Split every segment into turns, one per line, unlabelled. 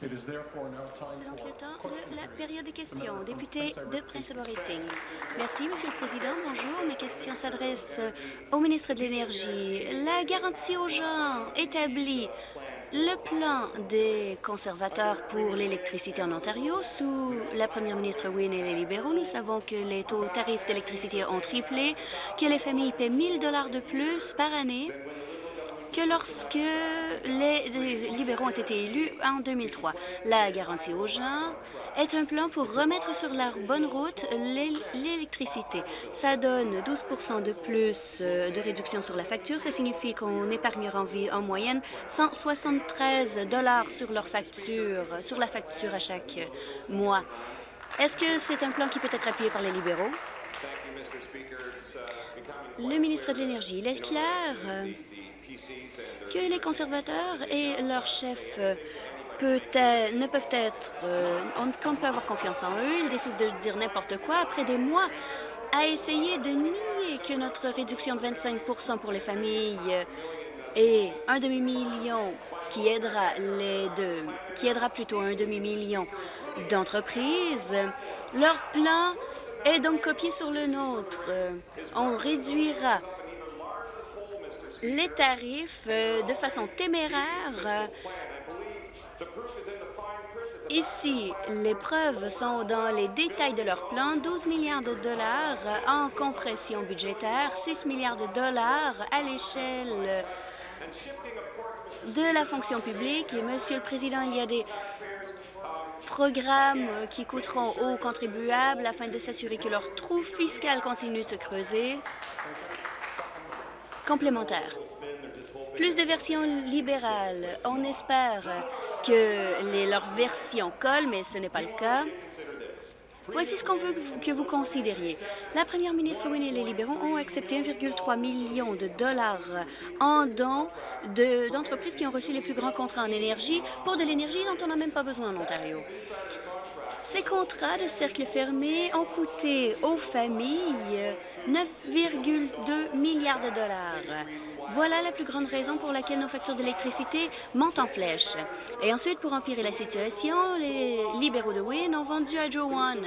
C'est donc le temps de la période des questions. Député de Prince Edward Hastings. Merci, Monsieur le Président. Bonjour. Mes questions s'adressent au ministre de l'Énergie. La garantie aux gens établie le plan des conservateurs pour l'électricité en Ontario sous la première ministre Wynne et les libéraux, nous savons que les taux tarifs d'électricité ont triplé, que les familles paient 1000 dollars de plus par année que lorsque les libéraux ont été élus en 2003. La garantie aux gens est un plan pour remettre sur la bonne route l'électricité. Ça donne 12% de plus euh, de réduction sur la facture. Ça signifie qu'on épargnera en, en moyenne 173 dollars sur leur facture, sur la facture à chaque mois. Est-ce que c'est un plan qui peut être appuyé par les libéraux? Le ministre de l'Énergie, il est clair que les conservateurs et leurs chefs euh, ne peuvent être... Euh, on, peut avoir confiance en eux. Ils décident de dire n'importe quoi après des mois à essayer de nier que notre réduction de 25% pour les familles et un demi-million qui aidera les deux, qui aidera plutôt un demi-million d'entreprises. Leur plan est donc copié sur le nôtre. On réduira les tarifs euh, de façon téméraire. Ici, les preuves sont dans les détails de leur plan. 12 milliards de dollars en compression budgétaire, 6 milliards de dollars à l'échelle de la fonction publique. Et, Monsieur le Président, il y a des programmes qui coûteront aux contribuables afin de s'assurer que leur trou fiscal continue de se creuser complémentaire. Plus de versions libérales. On espère que leurs versions collent, mais ce n'est pas le cas. Voici ce qu'on veut que vous considériez. La première ministre Winnie et les libéraux ont accepté 1,3 million de dollars en dons d'entreprises qui ont reçu les plus grands contrats en énergie pour de l'énergie dont on n'a même pas besoin en Ontario. Ces contrats de cercle fermé ont coûté aux familles 9,2 milliards de dollars. Voilà la plus grande raison pour laquelle nos factures d'électricité montent en flèche. Et ensuite, pour empirer la situation, les libéraux de Wynne ont vendu Hydro One.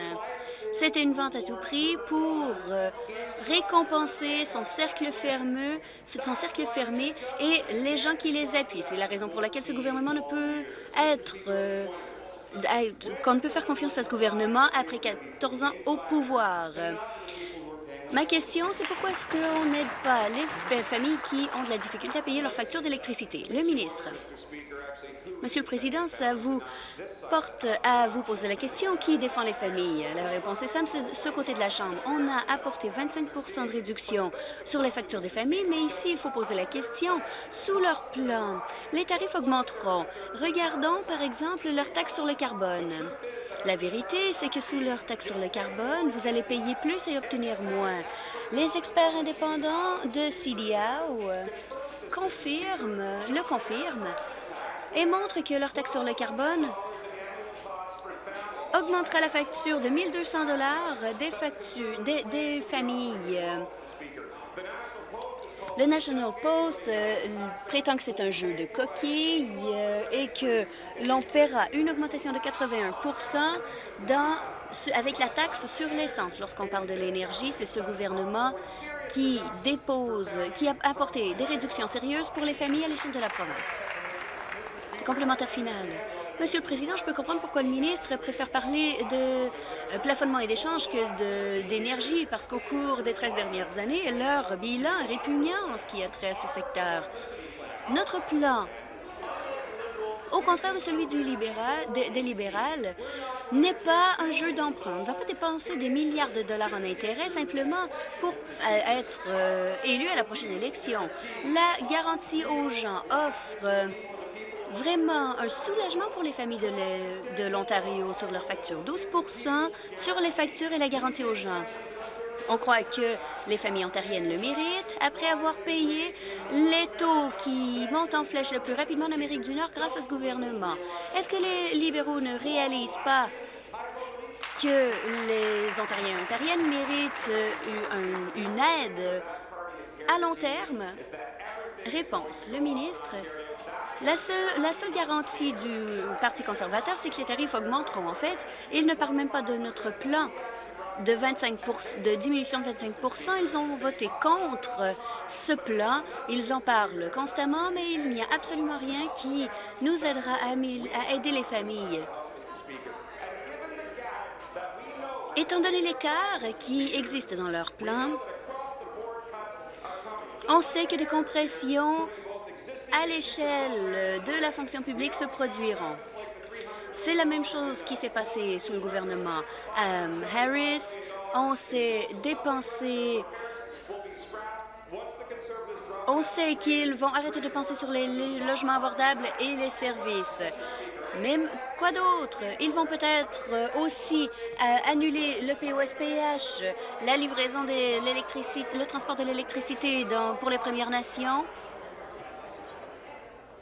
C'était une vente à tout prix pour euh, récompenser son cercle fermé, son cercle fermé et les gens qui les appuient. C'est la raison pour laquelle ce gouvernement ne peut être euh, qu'on ne peut faire confiance à ce gouvernement après 14 ans au pouvoir. Ma question, c'est pourquoi est-ce qu'on n'aide pas les familles qui ont de la difficulté à payer leurs factures d'électricité? Le ministre. Monsieur le Président, ça vous porte à vous poser la question qui défend les familles? La réponse est simple, c'est ce côté de la Chambre. On a apporté 25% de réduction sur les factures des familles, mais ici, il faut poser la question. Sous leur plan, les tarifs augmenteront. Regardons, par exemple, leur taxe sur le carbone. La vérité, c'est que sous leur taxe sur le carbone, vous allez payer plus et obtenir moins. Les experts indépendants de CDAO confirment, le confirment, et montrent que leur taxe sur le carbone augmentera la facture de 1 200 des, des, familles. Le National Post euh, prétend que c'est un jeu de coquilles euh, et que l'on paiera une augmentation de 81 dans, avec la taxe sur l'essence. Lorsqu'on parle de l'énergie, c'est ce gouvernement qui dépose, qui a apporté des réductions sérieuses pour les familles à l'échelle de la province. Complémentaire final. Monsieur le Président, je peux comprendre pourquoi le ministre préfère parler de euh, plafonnement et d'échange que d'énergie, parce qu'au cours des 13 dernières années, leur bilan est répugnant en ce qui a trait à ce secteur. Notre plan, au contraire de celui libéral, des, libérales, n'est pas un jeu d'emprunt. On ne va pas dépenser des milliards de dollars en intérêts simplement pour euh, être euh, élu à la prochaine élection. La garantie aux gens offre vraiment un soulagement pour les familles de l'Ontario sur leurs factures. 12% sur les factures et la garantie aux gens. On croit que les familles ontariennes le méritent après avoir payé les taux qui montent en flèche le plus rapidement en Amérique du Nord grâce à ce gouvernement. Est-ce que les libéraux ne réalisent pas que les Ontariens et Ontariennes méritent euh, une aide à long terme? Réponse. Le ministre La seule, garantie du Parti conservateur, c'est que les tarifs augmenteront. En fait, ils ne parlent même pas de notre plan de, 25 de diminution de 25% Ils ont voté contre ce plan. Ils en parlent constamment, mais il n'y a absolument rien qui nous aidera à, à aider les familles. Étant donné l'écart qui existe dans leur plan, on sait que des compressions à l'échelle de la fonction publique se produiront. C'est la même chose qui s'est passé sous le gouvernement euh, Harris. On s'est dépensé on sait qu'ils vont arrêter de penser sur les, logements abordables et les services. Même quoi d'autre? Ils vont peut-être aussi euh, annuler le POSPH, la livraison de l'électricité, le transport de l'électricité pour les Premières Nations.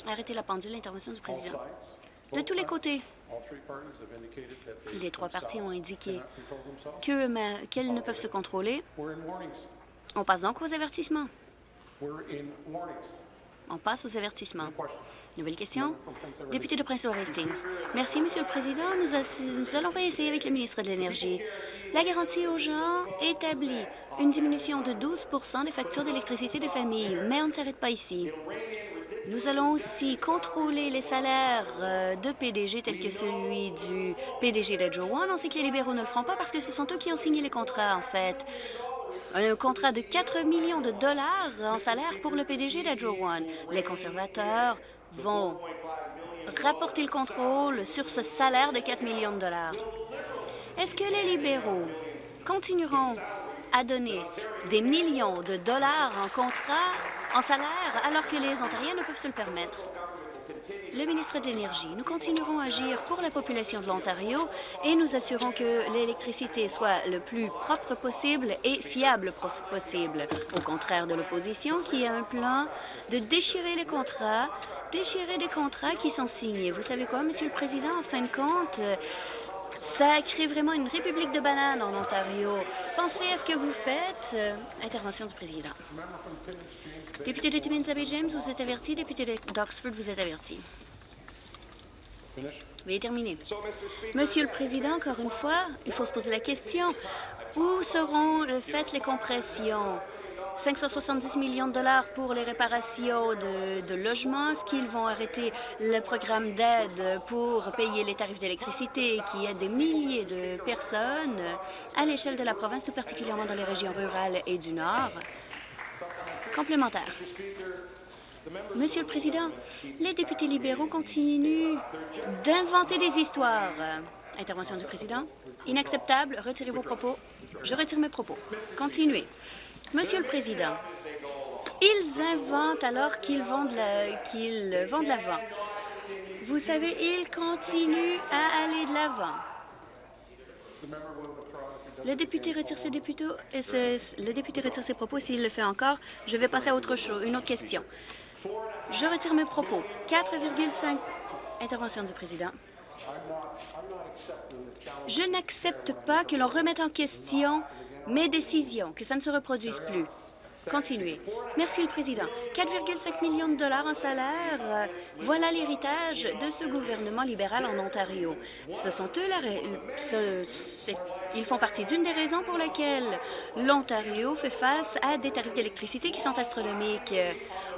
Arrêtez la pendule, l'intervention du président. De tous les côtés, les trois partis ont indiqué qu'elles ne peuvent se contrôler. On passe donc aux avertissements. On passe aux avertissements. Nouvelle question. Député de Prince Hastings. Merci, Monsieur le Président. Nous, nous allons réessayer avec le ministre de l'Énergie. La garantie aux gens établit une diminution de 12% des factures d'électricité des familles, mais on ne s'arrête pas ici. Nous allons aussi contrôler les salaires euh, de PDG tels que celui du PDG d'Edge One. On sait que les libéraux ne le feront pas parce que ce sont eux qui ont signé les contrats, en fait. Un contrat de 4 millions de dollars en salaire pour le PDG d'Edge One. Les conservateurs vont rapporter le contrôle sur ce salaire de 4 millions de dollars. Est-ce que les libéraux continueront à donner des millions de dollars en contrat en salaire alors que les Ontariens ne peuvent se le permettre. Le ministre de l'Énergie, nous continuerons à agir pour la population de l'Ontario et nous assurons que l'électricité soit le plus propre possible et fiable possible, au contraire de l'opposition qui a un plan de déchirer les contrats, déchirer des contrats qui sont signés. Vous savez quoi, Monsieur le Président, en fin de compte, ça crée vraiment une république de bananes en Ontario. Pensez à ce que vous faites. Euh, intervention du président. Député de Timmins James, vous êtes averti. Député d'Oxford, vous êtes averti. Veuillez terminer. Monsieur le Président, encore une fois, il faut se poser la question. Où seront faites les compressions? 570 millions de dollars pour les réparations de, logements. Est-ce qu'ils vont arrêter le programme d'aide pour payer les tarifs d'électricité qui aide des milliers de personnes à l'échelle de la province, tout particulièrement dans les régions rurales et du Nord? Complémentaire. Monsieur le Président, les députés libéraux continuent d'inventer des histoires. Intervention du Président. Inacceptable. Retirez vos propos. Je retire mes propos. Continuez. Monsieur le Président, ils inventent alors qu'ils vont de l'avant. Vous savez, ils continuent à aller de l'avant. Le député retire ses le député retire ses propos. S'il le fait encore, je vais passer à autre chose, une autre question. Je retire mes propos. 4,5 intervention du président. Je n'accepte pas que l'on remette en question mes décisions, que ça ne se reproduise plus. Continuez. Merci, le Président. 4,5 millions de dollars en salaire, voilà l'héritage de ce gouvernement libéral en Ontario. Ce sont eux, ils font partie d'une des raisons pour lesquelles l'Ontario fait face à des tarifs d'électricité qui sont astronomiques.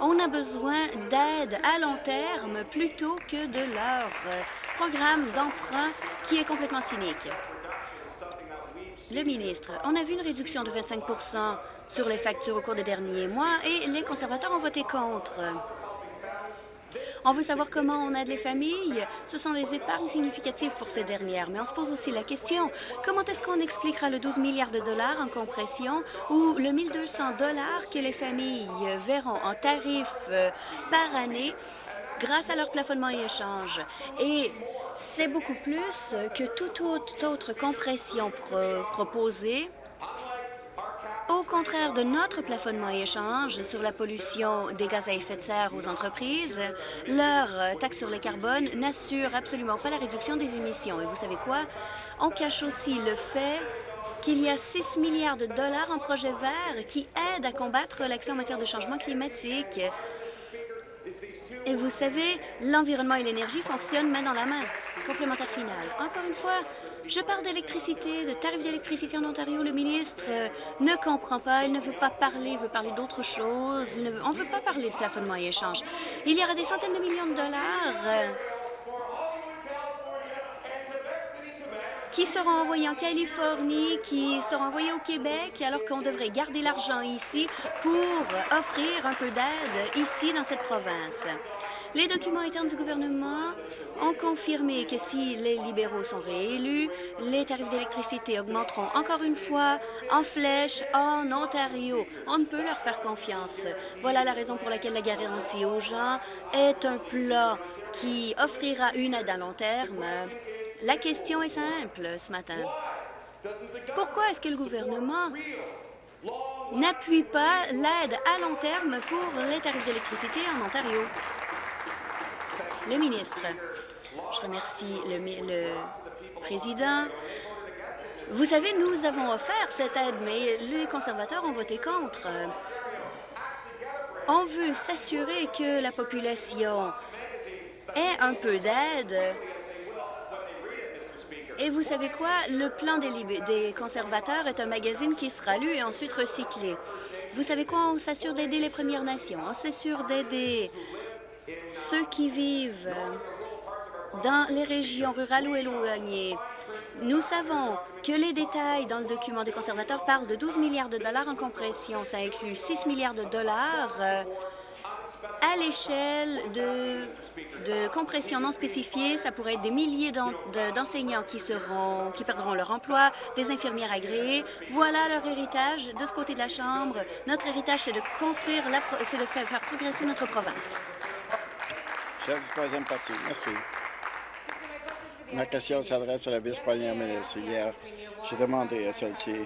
On a besoin d'aide à long terme plutôt que de leur programme d'emprunt qui est complètement cynique. Le ministre, on a vu une réduction de 25% sur les factures au cours des derniers mois et les conservateurs ont voté contre. On veut savoir comment on aide les familles. Ce sont des épargnes significatives pour ces dernières. Mais on se pose aussi la question, comment est-ce qu'on expliquera le 12 milliards de dollars en compression ou le 1200 dollars que les familles verront en tarifs euh, par année grâce à leur plafonnement et échange? C'est beaucoup plus que toute autre compression proposée au contraire de notre plafonnement et échange sur la pollution des gaz à effet de serre aux entreprises, leur taxe sur le carbone n'assure absolument pas la réduction des émissions. Et vous savez quoi? On cache aussi le fait qu'il y a 6 milliards de dollars en projets verts qui aident à combattre l'action en matière de changement climatique. Et vous savez, l'environnement et l'énergie fonctionnent main dans la main. Complémentaire final. Encore une fois, je parle d'électricité, de tarifs d'électricité en Ontario. Le ministre euh, ne comprend pas, il ne veut pas parler, il veut parler d'autre chose. on ne veut pas parler de plafonnement et échange. Il y aura des centaines de millions de dollars euh, qui seront envoyés en Californie, qui seront envoyés au Québec, alors qu'on devrait garder l'argent ici pour offrir un peu d'aide ici dans cette province. Les documents internes du gouvernement ont confirmé que si les libéraux sont réélus, les tarifs d'électricité augmenteront encore une fois en flèche en Ontario. On ne peut leur faire confiance. Voilà la raison pour laquelle la garantie aux gens est un plan qui offrira une aide à long terme la question est simple ce matin. Pourquoi est-ce que le gouvernement n'appuie pas l'aide à long terme pour les tarifs d'électricité en Ontario? Le ministre. Je remercie le, président. Vous savez, nous avons offert cette aide, mais les conservateurs ont voté contre. On veut s'assurer que la population ait un peu d'aide et vous savez quoi? Le plan des, conservateurs est un magazine qui sera lu et ensuite recyclé. Vous savez quoi? On s'assure d'aider les Premières Nations. On s'assure d'aider ceux qui vivent dans les régions rurales ou éloignées. Nous savons que les détails dans le document des conservateurs parlent de 12 milliards de dollars en compression. Ça inclut 6 milliards de dollars euh, à l'échelle de, compression non spécifiée. Ça pourrait être des milliers d'enseignants qui seront, qui perdront leur emploi, des infirmières agréées. Voilà leur héritage de ce côté de la Chambre. Notre héritage, c'est de construire, c'est de faire, progresser notre province.
Chef du troisième parti, merci. Ma question s'adresse à la vice-première ministre. Hier, j'ai demandé à celle-ci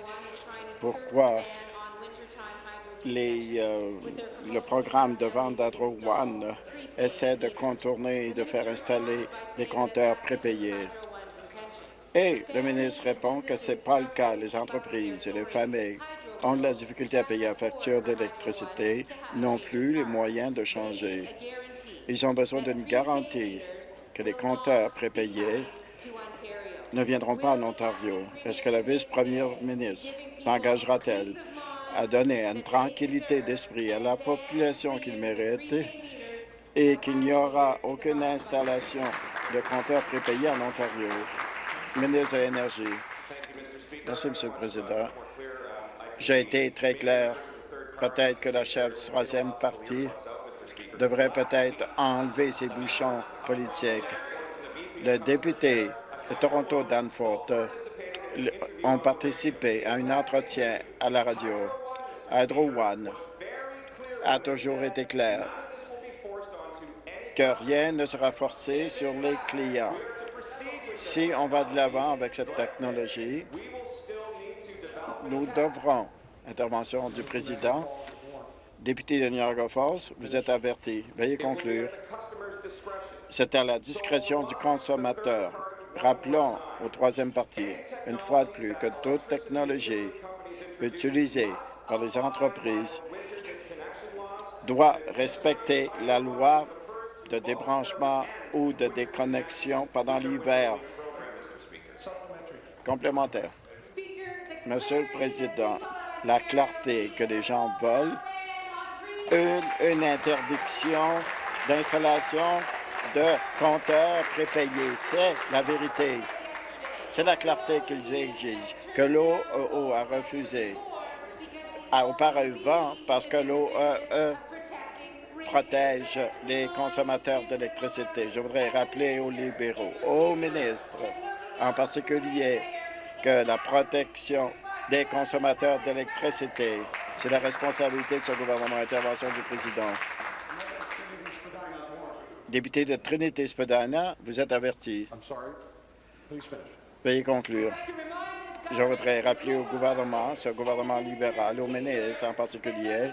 pourquoi euh, le programme de vente d'Adro One essaie de contourner et de faire installer des compteurs prépayés. Et le ministre répond que ce n'est pas le cas. Les entreprises et les familles ont de la difficulté à payer la facture d'électricité, n'ont plus les moyens de changer. Ils ont besoin d'une garantie que les compteurs prépayés ne viendront pas en Ontario. Est-ce que la vice-première ministre s'engagera-t-elle? À donner une tranquillité d'esprit à la population qu'il mérite et qu'il n'y aura aucune installation de compteurs prépayés en Ontario. Ministre de l'Énergie. Merci, Monsieur le Président. J'ai été très clair. Peut-être que la chef du troisième parti devrait peut-être enlever ses bouchons politiques. Le député de Toronto Danforth ont participé à un entretien à la radio. Hydro One a toujours été clair que rien ne sera forcé sur les clients. Si on va de l'avant avec cette technologie, nous devrons, intervention du président, député de Niagara Falls, vous êtes averti. Veuillez conclure. C'est à la discrétion du consommateur. Rappelons au troisième parti, une fois de plus, que toute technologie utilisée par les entreprises doit respecter la loi de débranchement ou de déconnexion pendant l'hiver. Complémentaire. Monsieur le Président, la clarté que les gens veulent, une, interdiction d'installation de compteurs prépayés. C'est la vérité. C'est la clarté qu'ils exigent, que l'OEO a refusé auparavant parce que l'OEE protège les consommateurs d'électricité. Je voudrais rappeler aux libéraux, aux ministres en particulier, que la protection des consommateurs d'électricité, c'est la responsabilité de ce gouvernement. Intervention du président. Député de Trinité-Spadana, vous êtes averti. Veuillez conclure. Je voudrais rappeler au gouvernement, ce gouvernement libéral, aux ministres en particulier,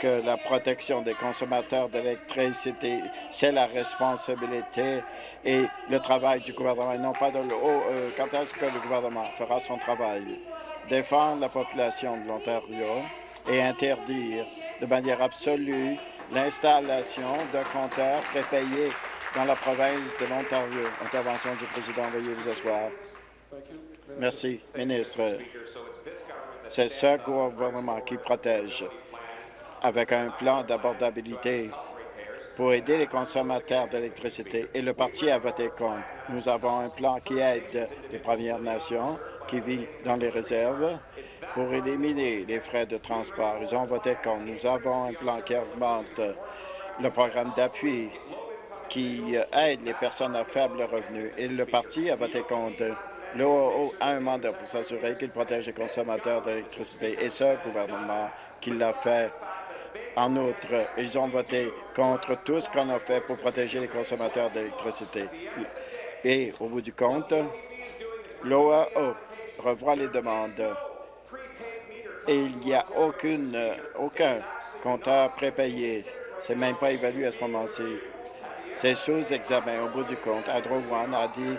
que la protection des consommateurs d'électricité, c'est la responsabilité et le travail du gouvernement, et non pas de l'eau. Euh, quand est-ce que le gouvernement fera son travail? Défendre la population de l'Ontario et interdire de manière absolue l'installation de compteurs prépayés dans la province de l'Ontario. Intervention du président. Veuillez vous asseoir. Merci, ministre. C'est ce gouvernement qui protège avec un plan d'abordabilité pour aider les consommateurs d'électricité et le parti a voté contre. Nous avons un plan qui aide les Premières Nations qui vivent dans les réserves pour éliminer les frais de transport. Ils ont voté contre. Nous avons un plan qui augmente le programme d'appui qui aide les personnes à faible revenu et le parti a voté contre. L'OAO a un mandat pour s'assurer qu'il protège les consommateurs d'électricité et ce gouvernement qui l'a fait en outre, ils ont voté contre tout ce qu'on a fait pour protéger les consommateurs d'électricité. Et au bout du compte, l'OAO revoit les demandes et il n'y a aucune, aucun compteur prépayé. C'est même pas évalué à ce moment-ci. C'est sous examen. Au bout du compte, Hydro One a dit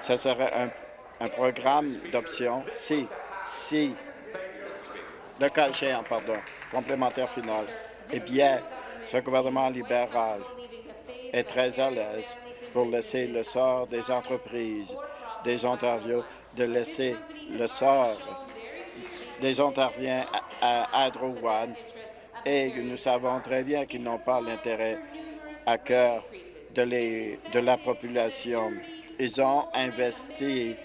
que ce serait un, un programme d'option si, si, le cas pardon, complémentaire final. Eh bien, ce gouvernement libéral est très à l'aise pour laisser le sort des entreprises des Ontariens, de laisser le sort des Ontariens à Hydro One et nous savons très bien qu'ils n'ont pas l'intérêt à cœur de, de la population. Ils ont investi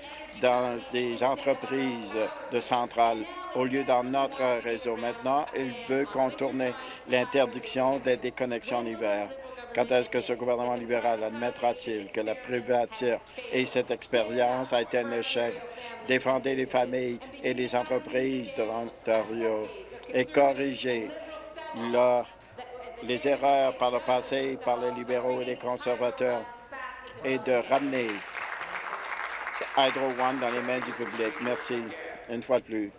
dans des entreprises de centrales au lieu dans notre réseau. Maintenant, il veut contourner l'interdiction des déconnexions l'hiver. Quand est-ce que ce gouvernement libéral admettra-t-il que la privature et cette expérience a été un échec? Défendez les familles et les entreprises de l'Ontario et corrigez les erreurs par le passé par les libéraux et les conservateurs et de ramener Hydro One dans les mains du public. Merci une fois de plus.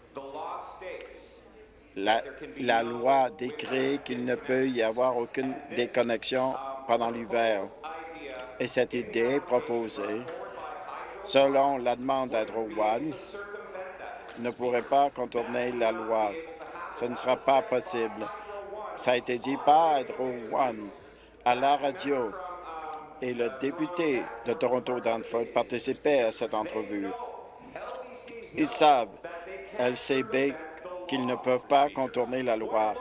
La, loi décrit qu'il ne peut y avoir aucune déconnexion pendant l'hiver. Et cette idée proposée, selon la demande d'Hydro One, ne pourrait pas contourner la loi. Ce ne sera pas possible. Ça a été dit par Hydro One à la radio et le député de Toronto Danforth participait à cette entrevue. Ils savent, LCB, qu'ils ne peuvent pas contourner la loi.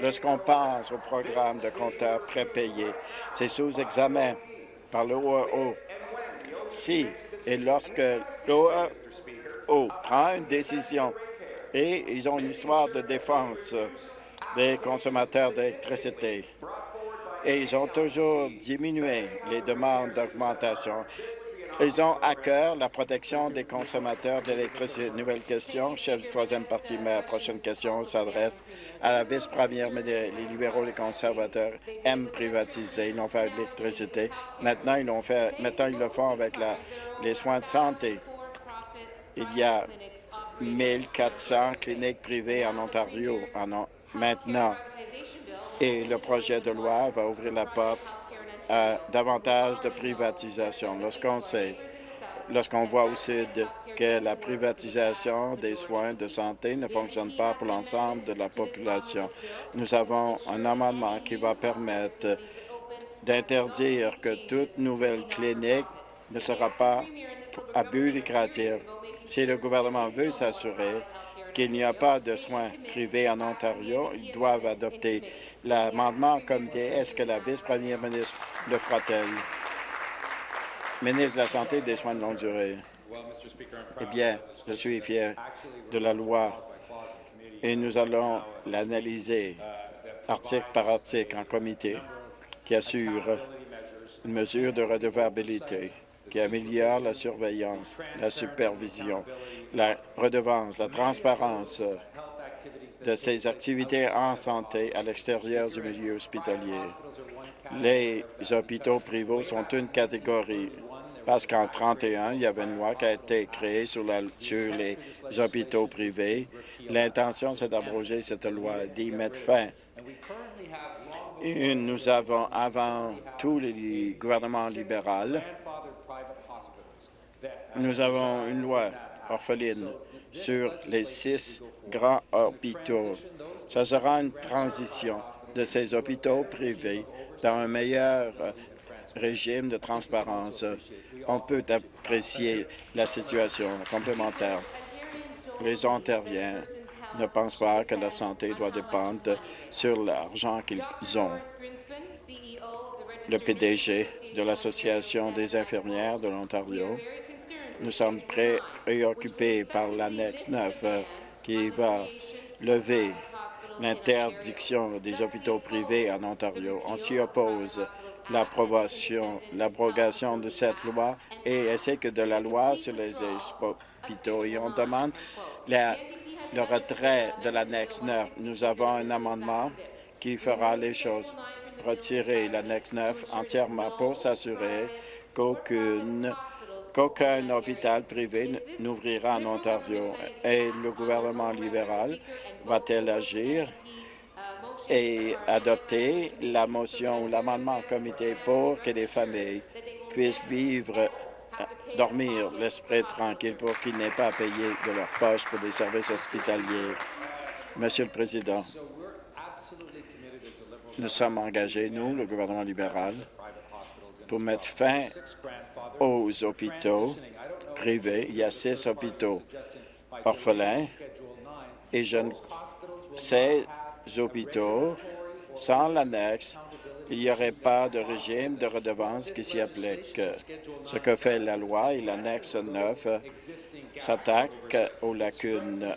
Lorsqu'on pense au programme de compteurs prépayés, c'est sous examen par l'OAO. Si et lorsque l'OAO prend une décision et ils ont une histoire de défense des consommateurs d'électricité, et ils ont toujours diminué les demandes d'augmentation. Ils ont à cœur la protection des consommateurs d'électricité. Nouvelle question, chef du troisième parti. Ma prochaine question s'adresse à la vice-première, mais les libéraux, les conservateurs aiment privatiser. Ils l'ont fait avec l'électricité. Maintenant, ils l'ont fait. Maintenant, ils le font avec les soins de santé. Il y a 1400 cliniques privées en Ontario maintenant et le projet de loi va ouvrir la porte à davantage de privatisation. Lorsqu'on sait, lorsqu'on voit au Sud que la privatisation des soins de santé ne fonctionne pas pour l'ensemble de la population, nous avons un amendement qui va permettre d'interdire que toute nouvelle clinique ne sera pas à but lucratif. Si le gouvernement veut s'assurer qu'il n'y a pas de soins privés en Ontario, ils doivent adopter l'amendement comme dit. Est-ce que la vice-première ministre le fera-t-elle? Ministre de la Santé et des Soins de longue durée. Eh bien, je suis fier de la loi et nous allons l'analyser article par article en comité qui assure une mesure de redevabilité qui améliore la surveillance, la supervision, la redevance, la transparence de ces activités en santé à l'extérieur du milieu hospitalier. Les hôpitaux privés sont une catégorie parce qu'en 31, il y avait une loi qui a été créée sur, les hôpitaux privés. L'intention, c'est d'abroger cette loi, d'y mettre fin. Et nous avons, avant tous les gouvernements libéraux, nous avons une loi orpheline sur les six grands hôpitaux. Ce sera une transition de ces hôpitaux privés dans un meilleur régime de transparence. On peut apprécier la situation complémentaire. Les Ontariens ne pensent pas que la santé doit dépendre sur l'argent qu'ils ont. Le PDG de l'Association des infirmières de l'Ontario, nous sommes préoccupés par l'annexe 9 euh, qui va lever l'interdiction des hôpitaux privés en Ontario. On s'y oppose l'abrogation de cette loi et ainsi que de la loi sur les hôpitaux. Et on demande le retrait de l'annexe 9. Nous avons un amendement qui fera les choses. Retirer l'annexe 9 entièrement pour s'assurer qu'aucune qu'aucun hôpital privé n'ouvrira en Ontario. Et le gouvernement libéral va-t-il agir et adopter la motion ou l'amendement en comité pour que les familles puissent vivre, euh, dormir l'esprit tranquille pour qu'ils n'aient pas à payer de leur poche pour des services hospitaliers? Monsieur le Président, nous sommes engagés, nous, le gouvernement libéral, pour mettre fin aux hôpitaux privés. Il y a six hôpitaux orphelins et je ces hôpitaux, sans l'annexe, il n'y aurait pas de régime de redevance qui s'y applique. Ce que fait la loi et l'annexe 9 s'attaque aux lacunes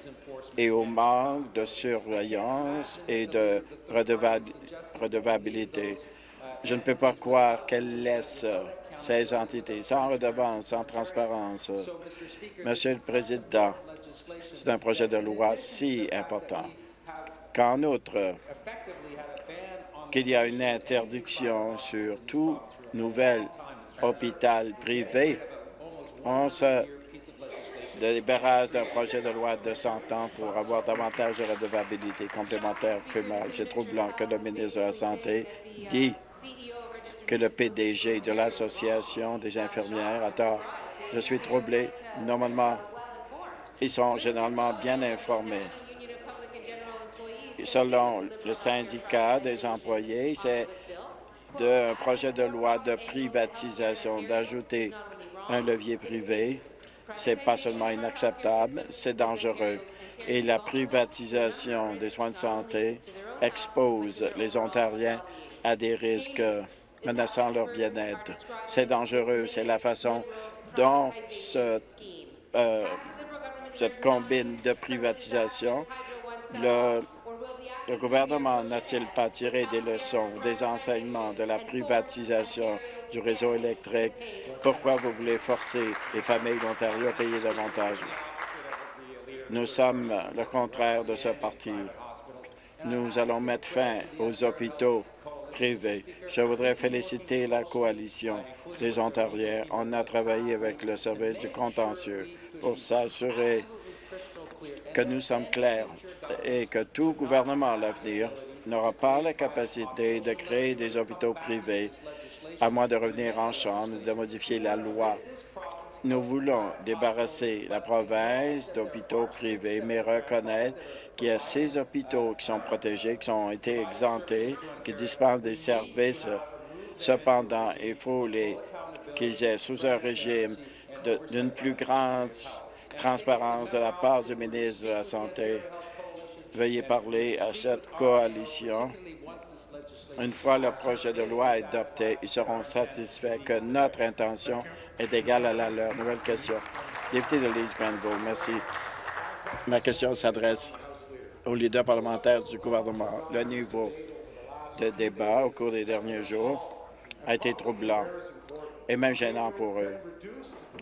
et au manque de surveillance et de redevabilité. Je ne peux pas croire qu'elle laisse ces entités sans redevance, sans transparence. Monsieur le Président, c'est un projet de loi si important qu'en outre, qu'il y a une interdiction sur tout nouvel hôpital privé, on se débarrasse d'un projet de loi de 100 ans pour avoir davantage de redevabilité complémentaire fémale. C'est troublant que le ministre de la Santé dit que le PDG de l'Association des infirmières a tort. Je suis troublé. Normalement, ils sont généralement bien informés. Selon le syndicat des employés, c'est un projet de loi de privatisation d'ajouter un levier privé. C'est pas seulement inacceptable, c'est dangereux. Et la privatisation des soins de santé expose les Ontariens à des risques menaçant leur bien-être. C'est dangereux. C'est la façon dont euh, cette combine de privatisation, le, le gouvernement n'a-t-il pas tiré des leçons, des enseignements de la privatisation du réseau électrique? Pourquoi vous voulez forcer les familles d'Ontario à payer davantage? Nous sommes le contraire de ce parti. Nous allons mettre fin aux hôpitaux je voudrais féliciter la coalition des Ontariens. On a travaillé avec le service du contentieux pour s'assurer que nous sommes clairs et que tout gouvernement à l'avenir n'aura pas la capacité de créer des hôpitaux privés à moins de revenir en chambre et de modifier la loi nous voulons débarrasser la province d'hôpitaux privés, mais reconnaître qu'il y a ces hôpitaux qui sont protégés, qui ont été exemptés, qui dispensent des services. Cependant, il faut qu'ils aient sous un régime d'une plus grande transparence de la part du ministre de la Santé. Veuillez parler à cette coalition. Une fois le projet de loi adopté, ils seront satisfaits que notre intention est égale à la leur. Nouvelle question. Député de Leeds Granville, merci. Ma question s'adresse aux leaders parlementaires du gouvernement. Le niveau de débat au cours des derniers jours a été troublant et même gênant pour eux.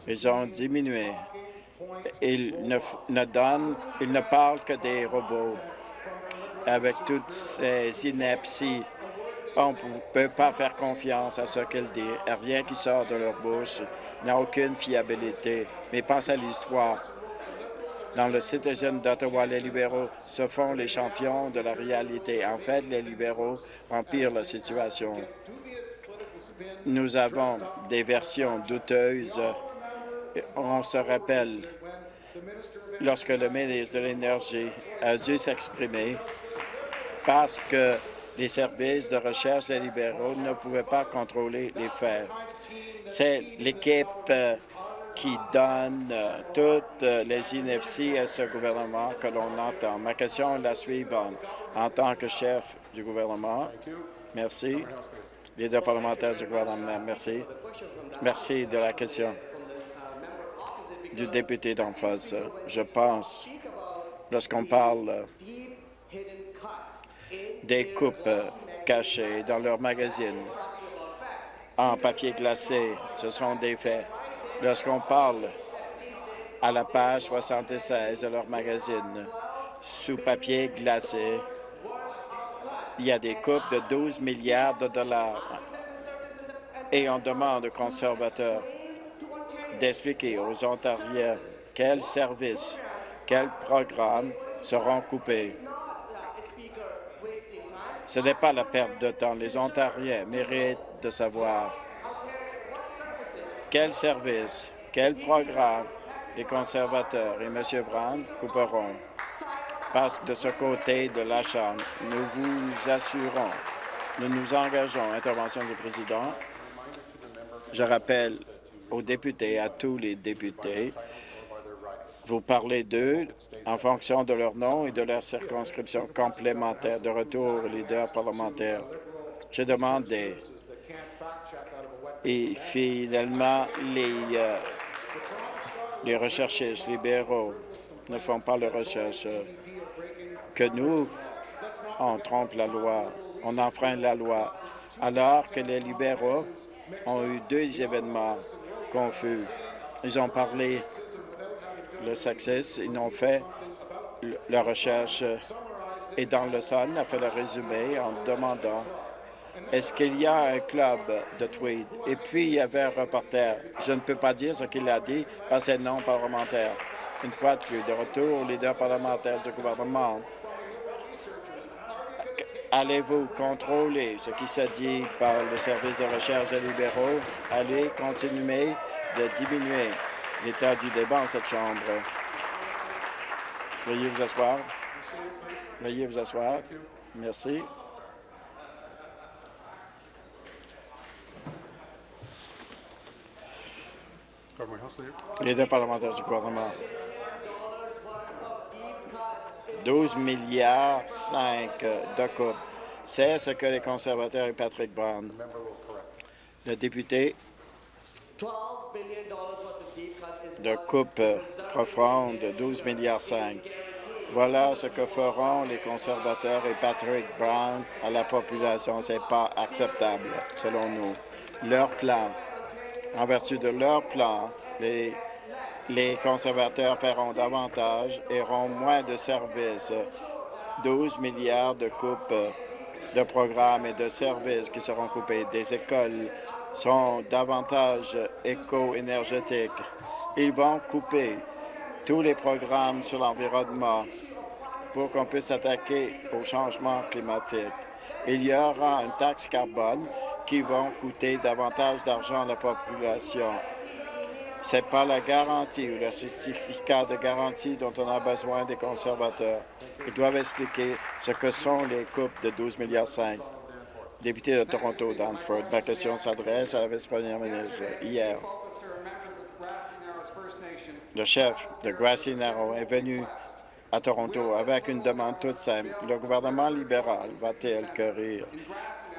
Ils ont diminué. Ils ne donnent, ils ne parlent que des robots. Avec toutes ces inepties, on ne peut pas faire confiance à ce qu'ils disent. Rien qui sort de leur bouche n'a aucune fiabilité. Mais pense à l'histoire. Dans le Citizen d'Ottawa, les libéraux se font les champions de la réalité. En fait, les libéraux empirent la situation. Nous avons des versions douteuses. On se rappelle lorsque le ministre de l'Énergie a dû s'exprimer parce que les services de recherche des libéraux ne pouvaient pas contrôler les faits. C'est l'équipe euh, qui donne euh, toutes euh, les inepties à ce gouvernement que l'on entend. Ma question est la suivante. En tant que chef du gouvernement, merci. Leader parlementaire du gouvernement, merci. Merci de la question du député d'en face. Je pense, lorsqu'on parle des coupes cachées dans leurs magazines en papier glacé, ce sont des faits. Lorsqu'on parle à la page 76 de leur magazine, sous papier glacé, il y a des coupes de 12 milliards de dollars. Et on demande aux conservateurs d'expliquer aux Ontariens quels services, quels programmes seront coupés. Ce n'est pas la perte de temps. Les Ontariens méritent de savoir quels services, quels programmes les conservateurs et M. Brown couperont. Parce que de ce côté de la Chambre, nous vous assurons, nous nous engageons. Intervention du président. Je rappelle aux députés, à tous les députés, vous parlez d'eux en fonction de leur nom et de leur circonscription complémentaire de retour leader parlementaire. Je demande des... Et finalement, les, euh, les recherchistes libéraux ne font pas la recherche. Que nous, on trompe la loi, on enfreint la loi, alors que les libéraux ont eu deux événements confus. Ils ont parlé le succès, ils ont fait la recherche et dans le Sun a fait le résumé en demandant est-ce qu'il y a un club de tweed? Et puis, il y avait un reporter. Je ne peux pas dire ce qu'il a dit parce que c'est non parlementaire. Une fois plus, de retour au leader parlementaire du gouvernement, allez-vous contrôler ce qui se dit par le service de recherche des libéraux? Allez continuer de diminuer l'état du débat en cette Chambre. Veuillez vous asseoir. Veuillez vous asseoir. Merci. Leader parlementaire du gouvernement. 12 milliards 5 de coupes. C'est ce que les conservateurs et Patrick Brown, le député de coupe profonde de 12 milliards 5. Voilà ce que feront les conservateurs et Patrick Brown à la population. Ce n'est pas acceptable, selon nous. Leur plan, en vertu de leur plan, les, les conservateurs paieront davantage et auront moins de services. 12 milliards de coupes de programmes et de services qui seront coupés. Des écoles sont davantage éco-énergétiques. Ils vont couper tous les programmes sur l'environnement pour qu'on puisse s'attaquer au changement climatique. Il y aura une taxe carbone qui va coûter davantage d'argent à la population. Ce n'est pas la garantie ou le certificat de garantie dont on a besoin des conservateurs. Ils doivent expliquer ce que sont les coupes de 12 milliards Député de Toronto, Danford, ma question s'adresse à la vice-première ministre. Hier, le chef de Grassy Narrow est venu à Toronto avec une demande toute simple. Le gouvernement libéral va-t-il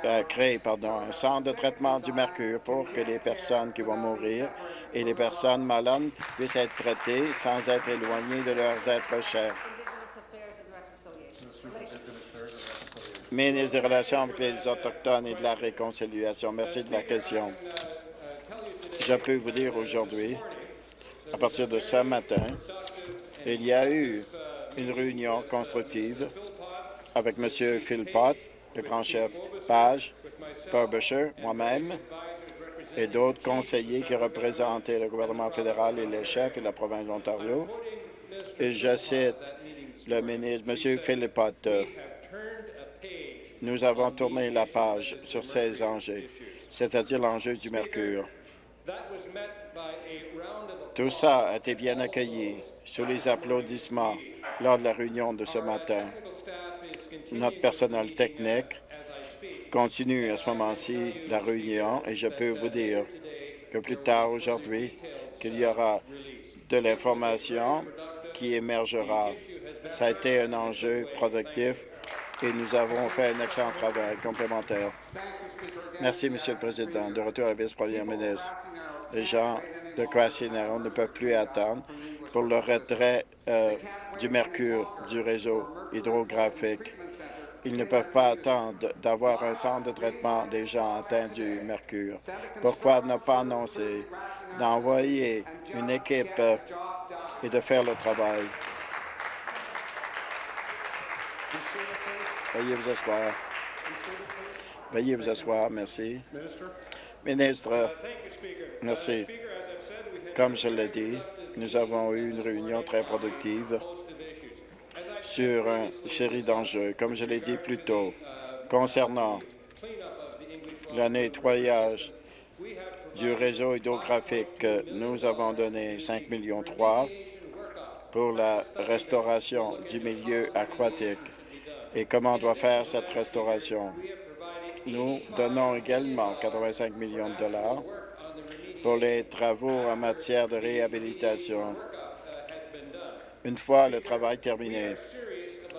euh, créer un centre de traitement du mercure pour que les personnes qui vont mourir et les personnes malades puissent être traitées sans être éloignées de leurs êtres chers? ministre des Relations avec les Autochtones et de la Réconciliation. Merci de la question. Je peux vous dire aujourd'hui, à partir de ce matin, il y a eu une réunion constructive avec M. Philpott, le grand chef Page, Burbusher, moi-même et d'autres conseillers qui représentaient le gouvernement fédéral et les chefs et la province de l'Ontario. Et je cite le ministre, M. Philpott, nous avons tourné la page sur ces enjeux, c'est-à-dire l'enjeu du mercure. Tout ça a été bien accueilli sous les applaudissements lors de la réunion de ce matin. Notre personnel technique continue à ce moment-ci la réunion et je peux vous dire que plus tard aujourd'hui, qu'il y aura de l'information qui émergera. Ça a été un enjeu productif et nous avons fait un excellent travail complémentaire. Merci, Monsieur le Président. De retour à la vice-première ministre. De Crossing ne peuvent plus attendre pour le retrait euh, du mercure du réseau hydrographique. Ils ne peuvent pas attendre d'avoir un centre de traitement des gens atteints du mercure. Pourquoi ne pas annoncer d'envoyer une équipe euh, et de faire le travail? Veuillez vous asseoir. Veuillez vous asseoir. Merci. Ministre, merci. Comme je l'ai dit, nous avons eu une réunion très productive sur une série d'enjeux, comme je l'ai dit plus tôt, concernant le nettoyage du réseau hydrographique. Nous avons donné 5 millions pour la restauration du milieu aquatique et comment on doit faire cette restauration? Nous donnons également 85 millions de dollars pour les travaux en matière de réhabilitation. Une fois le travail terminé,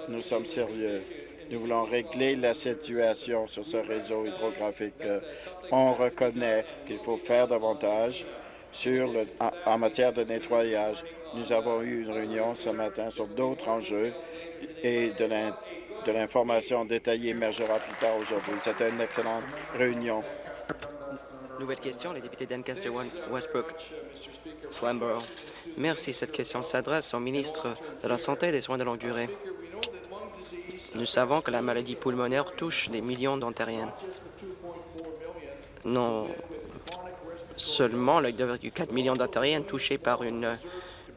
nous sommes sérieux. Nous voulons régler la situation sur ce réseau hydrographique. On reconnaît qu'il faut faire davantage sur le, en, matière de nettoyage. Nous avons eu une réunion ce matin sur d'autres enjeux et de l'information détaillée émergera plus tard aujourd'hui. C'était une excellente réunion.
Nouvelle question, les députés d'Ancaster Westbrook. Flamborough. Merci. Cette question s'adresse au ministre de la Santé et des Soins de longue durée. Nous savons que la maladie pulmonaire touche des millions d'Ontariens. Non seulement les 2,4 millions d'Ontariens touchés par une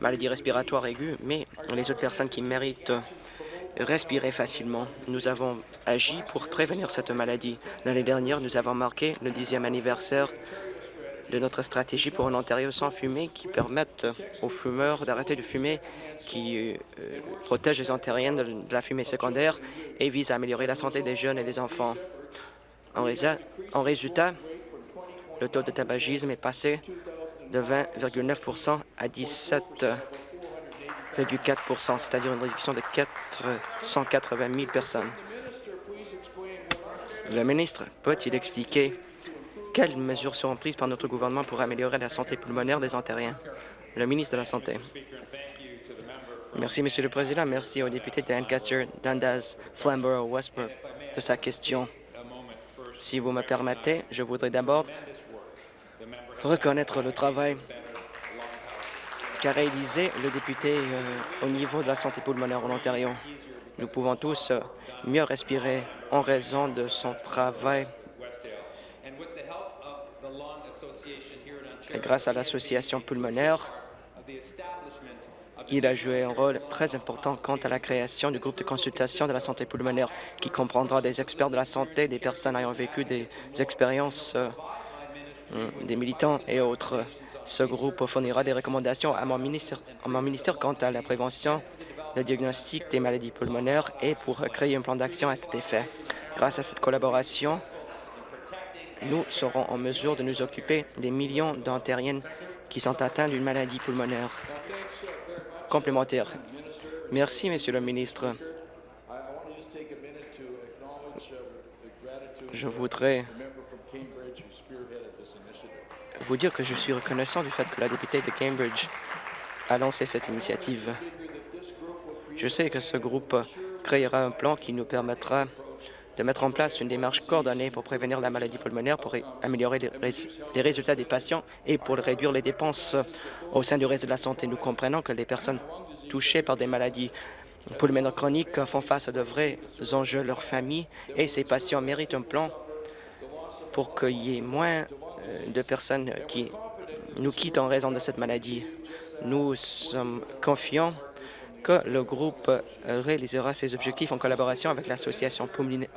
maladie respiratoire aiguë, mais les autres personnes qui méritent respirer facilement. Nous avons agi pour prévenir cette maladie. L'année dernière, nous avons marqué le dixième anniversaire de notre stratégie pour un Ontario sans fumée qui permette aux fumeurs d'arrêter de fumer, qui euh, protège les Ontariens de, la fumée secondaire et vise à améliorer la santé des jeunes et des enfants. En, en résultat, le taux de tabagisme est passé de 20,9% à 17 c'est-à-dire une réduction de 480 000 personnes. Le ministre peut-il expliquer quelles mesures seront prises par notre gouvernement pour améliorer la santé pulmonaire des Ontariens? Le ministre de la Santé. Merci, Monsieur le Président. Merci au député de Lancaster, Dundas, Flamborough, Westbrook de sa question. Si vous me permettez, je voudrais d'abord reconnaître le travail qu'a réalisé le député euh, au niveau de la santé pulmonaire en Ontario. Nous pouvons tous euh, mieux respirer en raison de son travail. Et grâce à l'association pulmonaire, il a joué un rôle très important quant à la création du groupe de consultation de la santé pulmonaire qui comprendra des experts de la santé, des personnes ayant vécu des expériences, euh, des militants et autres. Ce groupe fournira des recommandations à mon ministère, quant à la prévention, le diagnostic des maladies pulmonaires et pour créer un plan d'action à cet effet. Grâce à cette collaboration, nous serons en mesure de nous occuper des millions d'Ontariennes qui sont atteints d'une maladie pulmonaire complémentaire. Merci, Monsieur le ministre. Je voudrais vous dire que je suis reconnaissant du fait que la députée de Cambridge a lancé cette initiative. Je sais que ce groupe créera un plan qui nous permettra de mettre en place une démarche coordonnée pour prévenir la maladie pulmonaire, pour améliorer les, résultats des patients et pour réduire les dépenses au sein du réseau de la santé. Nous comprenons que les personnes touchées par des maladies pulmonaires chroniques font face à de vrais enjeux leur famille et ces patients méritent un plan pour qu'il y ait moins de personnes qui nous quittent en raison de cette maladie. Nous sommes confiants que le groupe réalisera ses objectifs en collaboration avec l'Association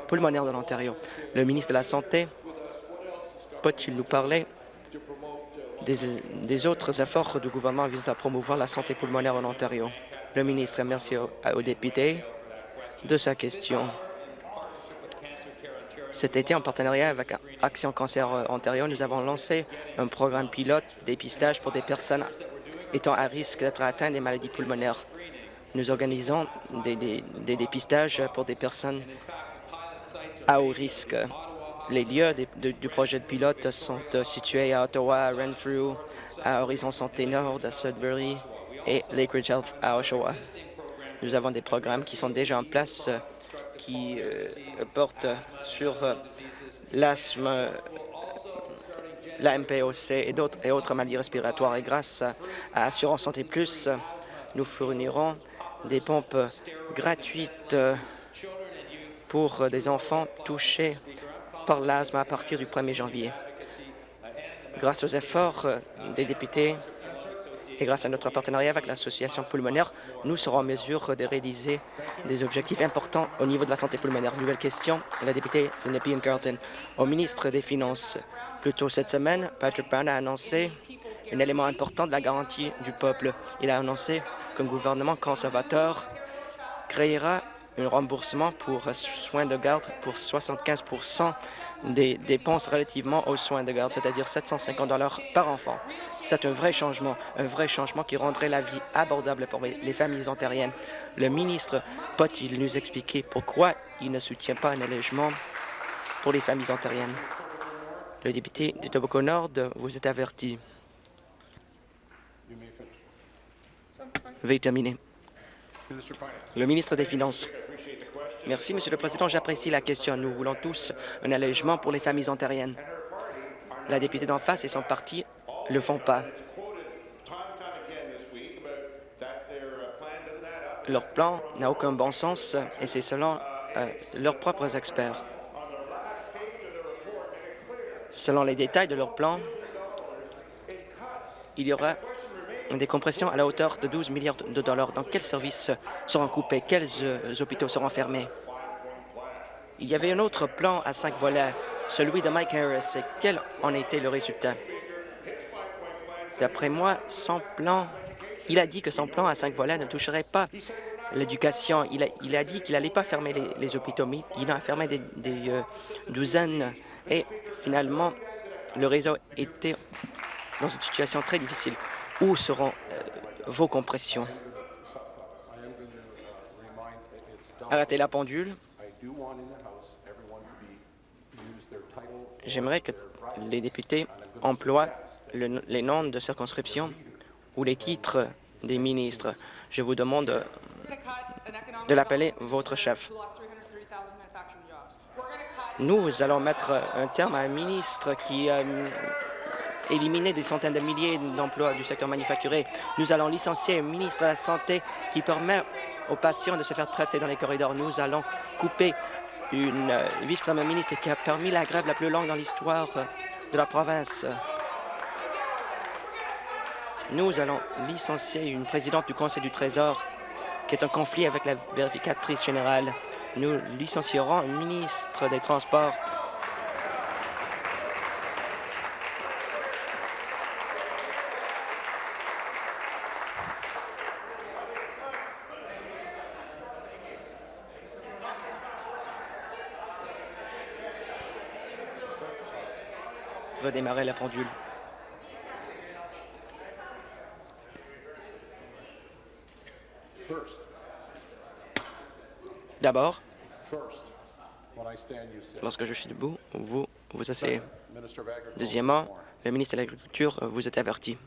pulmonaire de l'Ontario. Le ministre de la Santé peut-il nous parler des, autres efforts du gouvernement visant à promouvoir la santé pulmonaire en Ontario? Le ministre, merci au, au député de sa question. Cet été, en partenariat avec Action Cancer Ontario, nous avons lancé un programme pilote dépistage pour des personnes étant à risque d'être atteintes des maladies pulmonaires. Nous organisons des, des dépistages pour des personnes à haut risque. Les lieux du projet de pilote sont euh, situés à Ottawa, à Renfrew, à Horizon Santé Nord, à Sudbury et Lakeridge Health à Oshawa. Nous avons des programmes qui sont déjà en place euh, qui euh, portent sur l'asthme, la MPOC et, d'autres et autres maladies respiratoires. Et grâce à Assurance Santé Plus, nous fournirons des pompes gratuites pour des enfants touchés par l'asthme à partir du 1er janvier. Grâce aux efforts euh, des députés et grâce à notre partenariat avec l'Association pulmonaire, nous serons en mesure de réaliser des objectifs importants au niveau de la santé pulmonaire. Nouvelle question, la députée de Nepean Carlton. Au ministre des Finances, plus tôt cette semaine, Patrick Brown a annoncé un élément important de la garantie du peuple. Il a annoncé qu'un gouvernement conservateur créera un remboursement pour soins de garde pour 75 des dépenses relativement aux soins de garde, c'est-à-dire 750 dollars par enfant. C'est un vrai changement, un vrai changement qui rendrait la vie abordable pour les familles ontariennes. Le ministre peut-il nous expliquer pourquoi il ne soutient pas un allègement pour les familles ontariennes? Le député de Tobacco Nord vous est averti. Veuillez terminer. Le ministre des Finances. Merci, Monsieur le Président. J'apprécie la question. Nous voulons tous un allègement pour les familles ontariennes. La députée d'en face et son parti ne le font pas. Leur plan n'a aucun bon sens et c'est selon euh, leurs propres experts. Selon les détails de leur plan, il y aura des compressions à la hauteur de 12 milliards de dollars. Dans quels services seront coupés? Quels euh, hôpitaux seront fermés? Il y avait un autre plan à cinq volets, celui de Mike Harris. quel en était le résultat? D'après moi, son plan, il a dit que son plan à cinq volets ne toucherait pas l'éducation. Il a, dit qu'il n'allait pas fermer les, hôpitaux, il en a fermé des, euh, douzaines. Et finalement, le réseau était dans une situation très difficile. Où seront euh, vos compressions? Arrêtez la pendule. J'aimerais que les députés emploient les noms de circonscription ou les titres des ministres. Je vous demande de l'appeler votre chef. Nous allons mettre un terme à un ministre qui euh, éliminer des centaines de milliers d'emplois du secteur manufacturé. Nous allons licencier un ministre de la Santé qui permet aux patients de se faire traiter dans les corridors. Nous allons couper une euh, vice-première ministre qui a permis la grève la plus longue dans l'histoire de la province. Nous allons licencier une présidente du Conseil du Trésor qui est en conflit avec la vérificatrice générale. Nous licencierons un ministre des Transports redémarrer la pendule. D'abord, lorsque je suis debout, vous vous asseyez. Deuxièmement, le ministre de l'Agriculture vous est averti.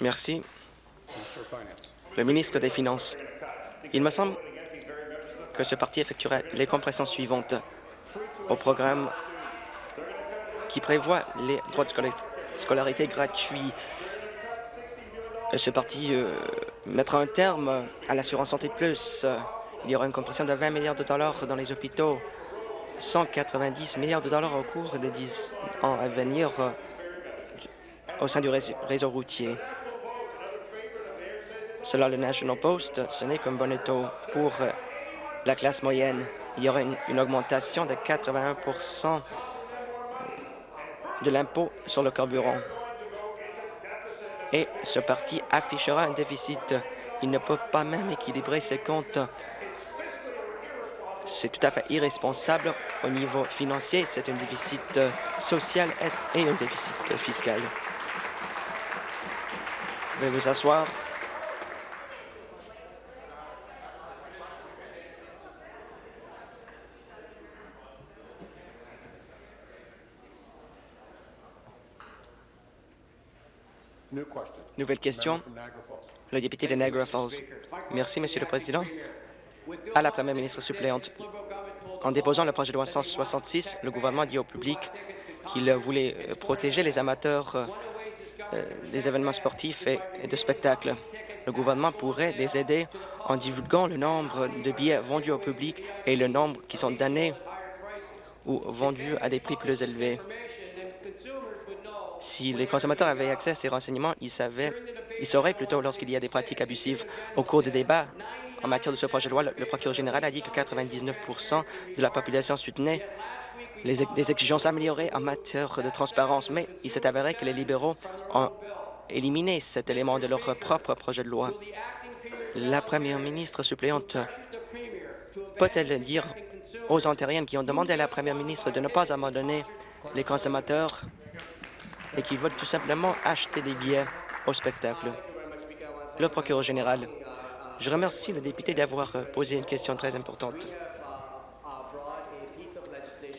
Merci. Le ministre des Finances. Il me semble que ce parti effectuera les compressions suivantes au programme qui prévoit les droits de scolarité gratuits. Ce parti euh, mettra un terme à l'assurance santé plus. Il y aura une compression de 20 milliards de dollars dans les hôpitaux, 190 milliards de dollars au cours des 10 ans à venir euh, au sein du réseau routier. Selon le National Post, ce n'est qu'un bon taux pour euh, la classe moyenne. Il y aura une, augmentation de 81% de l'impôt sur le carburant. Et ce parti affichera un déficit Il ne peut pas même équilibrer ses comptes. C'est tout à fait irresponsable au niveau financier. C'est un déficit social et un déficit fiscal. Vous asseoir. Nouvelle question. Le député de Niagara Falls. Merci, Monsieur le Président. À la Première ministre suppléante, en déposant le projet de loi 166, le gouvernement dit au public qu'il voulait euh, protéger les amateurs euh, euh, des événements sportifs et de spectacles. Le gouvernement pourrait les aider en divulguant le nombre de billets vendus au public et le nombre qui sont donnés ou vendus à des prix plus élevés. Si les consommateurs avaient accès à ces renseignements, ils, savaient, ils sauraient plutôt lorsqu'il y a des pratiques abusives. Au cours des débats en matière de ce projet de loi, le procureur général a dit que 99% de la population soutenait les, des exigences améliorées en matière de transparence, mais il s'est avéré que les libéraux ont éliminé cet élément de leur propre projet de loi. La première ministre suppléante peut-elle dire aux Ontariennes qui ont demandé à la première ministre de ne pas abandonner les consommateurs et qui veulent tout simplement acheter des billets au spectacle. Le procureur général, je remercie le député d'avoir posé une question très importante.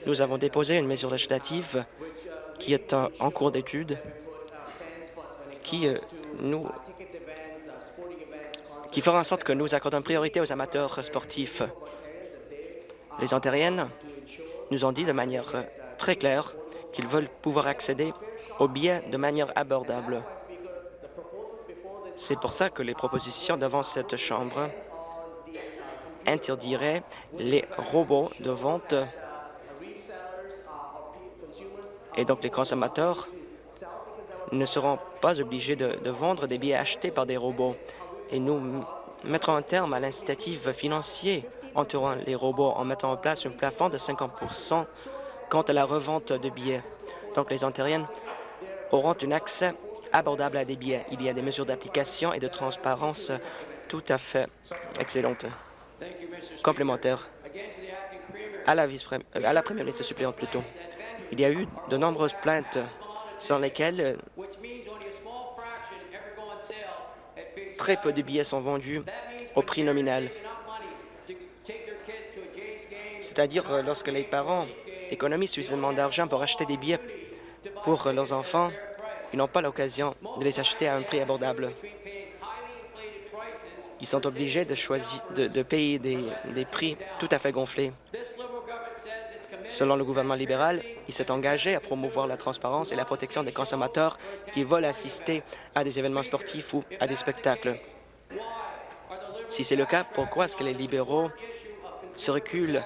Nous avons déposé une mesure législative qui est en cours d'étude, qui euh, nous qui fera en sorte que nous accordons priorité aux amateurs sportifs. Les Ontariennes nous ont dit de manière très claire qu'ils veulent pouvoir accéder aux billets de manière abordable. C'est pour ça que les propositions devant cette Chambre interdiraient les robots de vente et donc les consommateurs ne seront pas obligés de, de, vendre des billets achetés par des robots. Et nous mettrons un terme à l'incitative financier entourant les robots en mettant en place un plafond de 50 quant à la revente de billets. Donc les Ontariennes auront un accès abordable à des billets. Il y a des mesures d'application et de transparence tout à fait excellentes. Complémentaire. À la, euh, à la première ministre suppléante, plutôt. Il y a eu de nombreuses plaintes sans lesquelles très peu de billets sont vendus au prix nominal. C'est-à-dire euh, lorsque les parents économisent suffisamment d'argent pour acheter des billets pour leurs enfants, ils n'ont pas l'occasion de les acheter à un prix abordable. Ils sont obligés de, payer des prix tout à fait gonflés. Selon le gouvernement libéral, il s'est engagé à promouvoir la transparence et la protection des consommateurs qui veulent assister à des événements sportifs ou à des spectacles. Si c'est le cas, pourquoi est-ce que les libéraux se reculent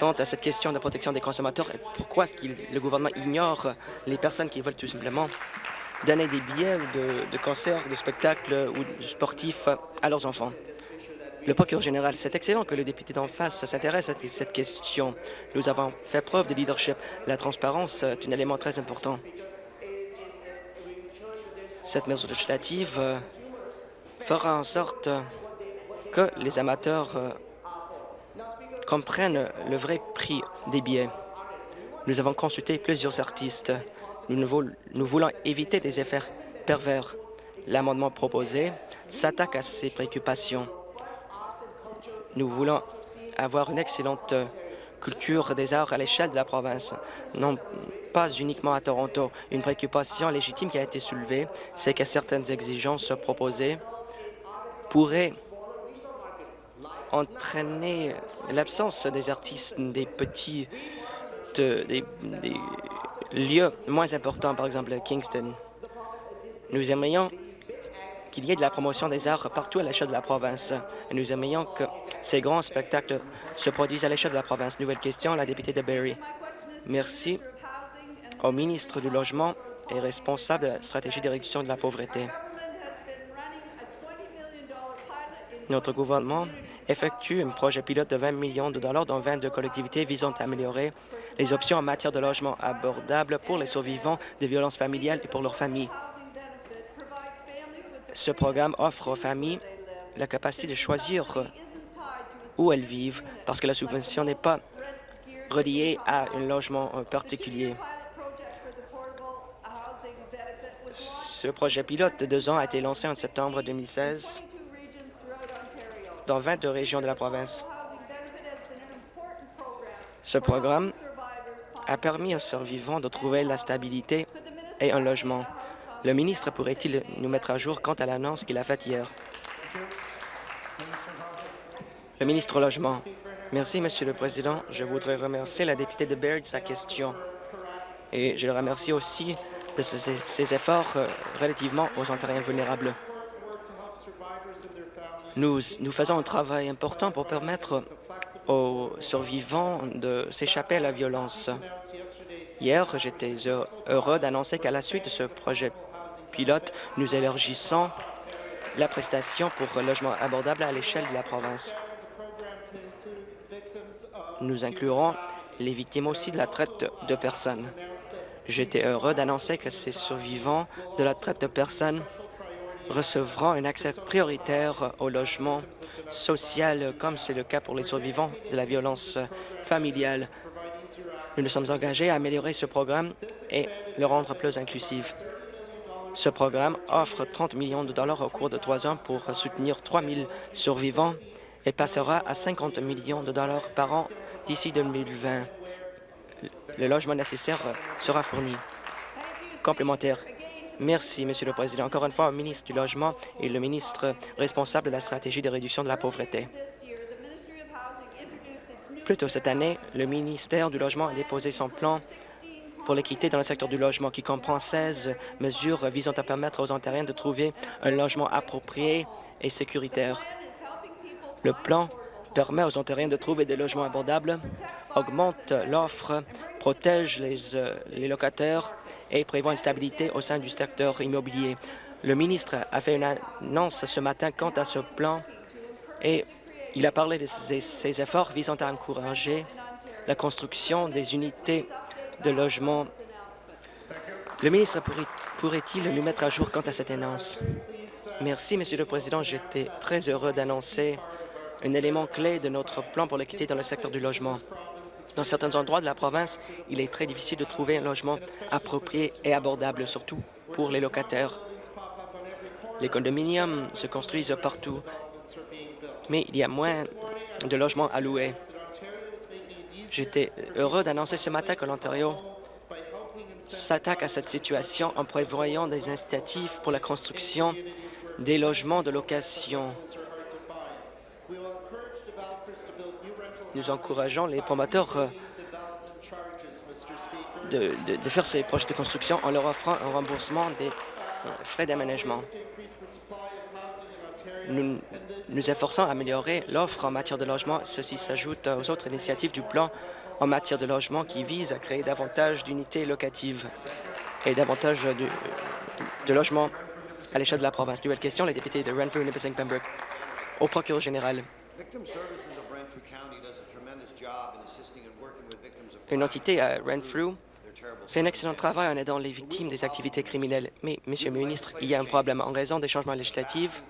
quant à cette question de protection des consommateurs pourquoi est-ce que le gouvernement ignore les personnes qui veulent tout simplement donner des billets de, de concerts, de spectacles ou sportifs à leurs enfants. Le procureur général, c'est excellent que le député d'en face s'intéresse à cette question. Nous avons fait preuve de leadership. La transparence est un élément très important. Cette mesure législative fera en sorte que les amateurs comprennent le vrai prix des billets. Nous avons consulté plusieurs artistes. Nous, nous voulons éviter des effets pervers. L'amendement proposé s'attaque à ces préoccupations. Nous voulons avoir une excellente culture des arts à l'échelle de la province, non pas uniquement à Toronto. Une préoccupation légitime qui a été soulevée, c'est que certaines exigences proposées pourraient entraîner l'absence des artistes des petits des, lieux moins importants, par exemple Kingston. Nous aimerions qu'il y ait de la promotion des arts partout à l'échelle de la province. Et nous aimerions que ces grands spectacles se produisent à l'échelle de la province. Nouvelle question, la députée de Barrie. Merci au ministre du Logement et responsable de la stratégie de réduction de la pauvreté. Notre gouvernement effectue un projet pilote de 20 millions de dollars dans 22 collectivités visant à améliorer les options en matière de logement abordable pour les survivants de violences familiales et pour leurs familles. Ce programme offre aux familles la capacité de choisir où elles vivent parce que la subvention n'est pas reliée à un logement particulier. Ce projet pilote de deux ans a été lancé en septembre 2016 dans 22 régions de la province. Ce programme a permis aux survivants de trouver la stabilité et un logement. Le ministre pourrait-il nous mettre à jour quant à l'annonce qu'il a faite hier? Le ministre au Logement. Merci, Monsieur le Président. Je voudrais remercier la députée de Baird de sa question. Et je le remercie aussi de ses, efforts euh, relativement aux Ontariens vulnérables. Nous, faisons un travail important pour permettre aux survivants de s'échapper à la violence. Hier, j'étais heureux d'annoncer qu'à la suite de ce projet pilote, nous élargissons la prestation pour logement abordable à l'échelle de la province. Nous inclurons les victimes aussi de la traite de personnes. J'étais heureux d'annoncer que ces survivants de la traite de personnes recevront un accès prioritaire au logement social, comme c'est le cas pour les survivants de la violence familiale. Nous nous sommes engagés à améliorer ce programme et le rendre plus inclusif. Ce programme offre 30 millions de dollars au cours de trois ans pour soutenir 3 000 survivants et passera à 50 millions de dollars par an d'ici 2020. Le logement nécessaire sera fourni. Complémentaire. Merci, Monsieur le Président. Encore une fois, au ministre du Logement et le ministre responsable de la stratégie de réduction de la pauvreté. Plus tôt cette année, le ministère du Logement a déposé son plan pour l'équité dans le secteur du logement qui comprend 16 mesures visant à permettre aux Ontariens de trouver un logement approprié et sécuritaire. Le plan permet aux Ontariens de trouver des logements abordables, augmente l'offre, protège les, euh, les locataires et prévoit une stabilité au sein du secteur immobilier. Le ministre a fait une annonce ce matin quant à ce plan et il a parlé de ses, efforts visant à encourager la construction des unités de logement. Le ministre pourrait-il nous mettre à jour quant à cette annonce? Merci, Monsieur le Président. J'étais très heureux d'annoncer un élément clé de notre plan pour l'équité dans le secteur du logement. Dans certains endroits de la province, il est très difficile de trouver un logement approprié et abordable, surtout pour les locataires. Les condominiums se construisent partout, mais il y a moins de logements à louer. J'étais heureux d'annoncer ce matin que l'Ontario s'attaque à cette situation en prévoyant des incitatifs pour la construction des logements de location. Nous encourageons les promoteurs euh, de, faire ces projets de construction en leur offrant un remboursement des euh, frais d'aménagement. Nous nous efforçons à améliorer l'offre en matière de logement. Ceci s'ajoute aux autres initiatives du plan en matière de logement qui visent à créer davantage d'unités locatives et davantage de, de logements à l'échelle de la province. Nouvelle question, les députés de Renfrew, Nipissing, Pembroke. Au procureur général. Une entité à Renfrew fait un excellent travail en aidant les victimes des activités criminelles. Mais, Monsieur le ministre, il y a un problème. En raison des changements législatifs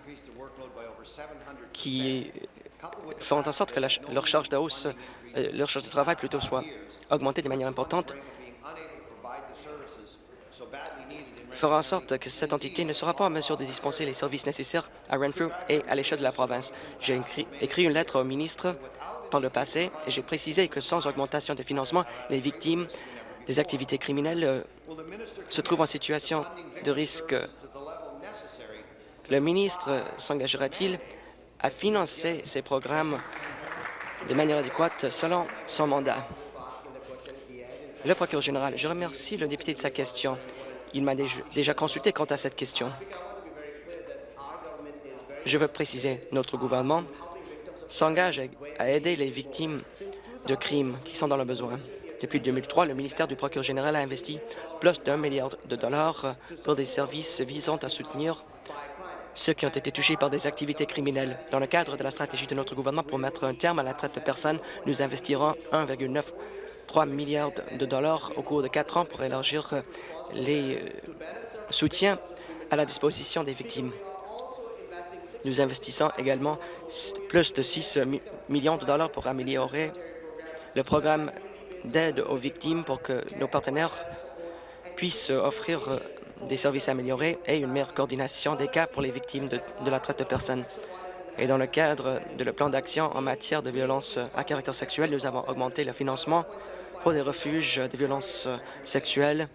qui font en sorte que leur charge de euh, leur charge de travail plutôt soit augmentée de manière importante, fera en sorte que cette entité ne sera pas en mesure de dispenser les services nécessaires à Renfrew et à l'échelle de la province. J'ai écrit une lettre au ministre par le passé et j'ai précisé que sans augmentation de financement, les victimes des activités criminelles euh, se trouvent en situation de risque. Le ministre s'engagera-t-il à financer ces programmes de manière adéquate selon son mandat? Le procureur général, je remercie le député de sa question. Il m'a déjà consulté quant à cette question. Je veux préciser, notre gouvernement s'engage à aider les victimes de crimes qui sont dans le besoin. Depuis 2003, le ministère du procureur général a investi plus d'un milliard de dollars pour des services visant à soutenir ceux qui ont été touchés par des activités criminelles. Dans le cadre de la stratégie de notre gouvernement pour mettre un terme à la traite de personnes, nous investirons 1,93 milliards de dollars au cours de quatre ans pour élargir les euh, soutiens à la disposition des victimes. Nous investissons également plus de 6 millions de dollars pour améliorer le programme d'aide aux victimes pour que nos partenaires puissent offrir des services améliorés et une meilleure coordination des cas pour les victimes de, la traite de personnes. Et dans le cadre de le plan d'action en matière de violence à caractère sexuel, nous avons augmenté le financement pour des refuges de violences sexuelles.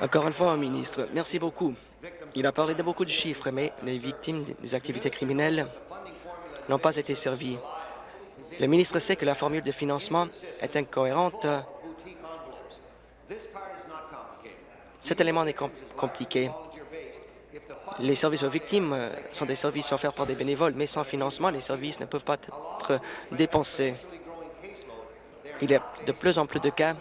Encore une fois, au ministre, merci beaucoup. Il a parlé de beaucoup de chiffres, mais les victimes des activités criminelles n'ont pas été servies. Le ministre sait que la formule de financement est incohérente. Cet élément est compliqué. Les services aux victimes sont des services offerts par des bénévoles, mais sans financement, les services ne peuvent pas être dépensés. Il y a de plus en plus de cas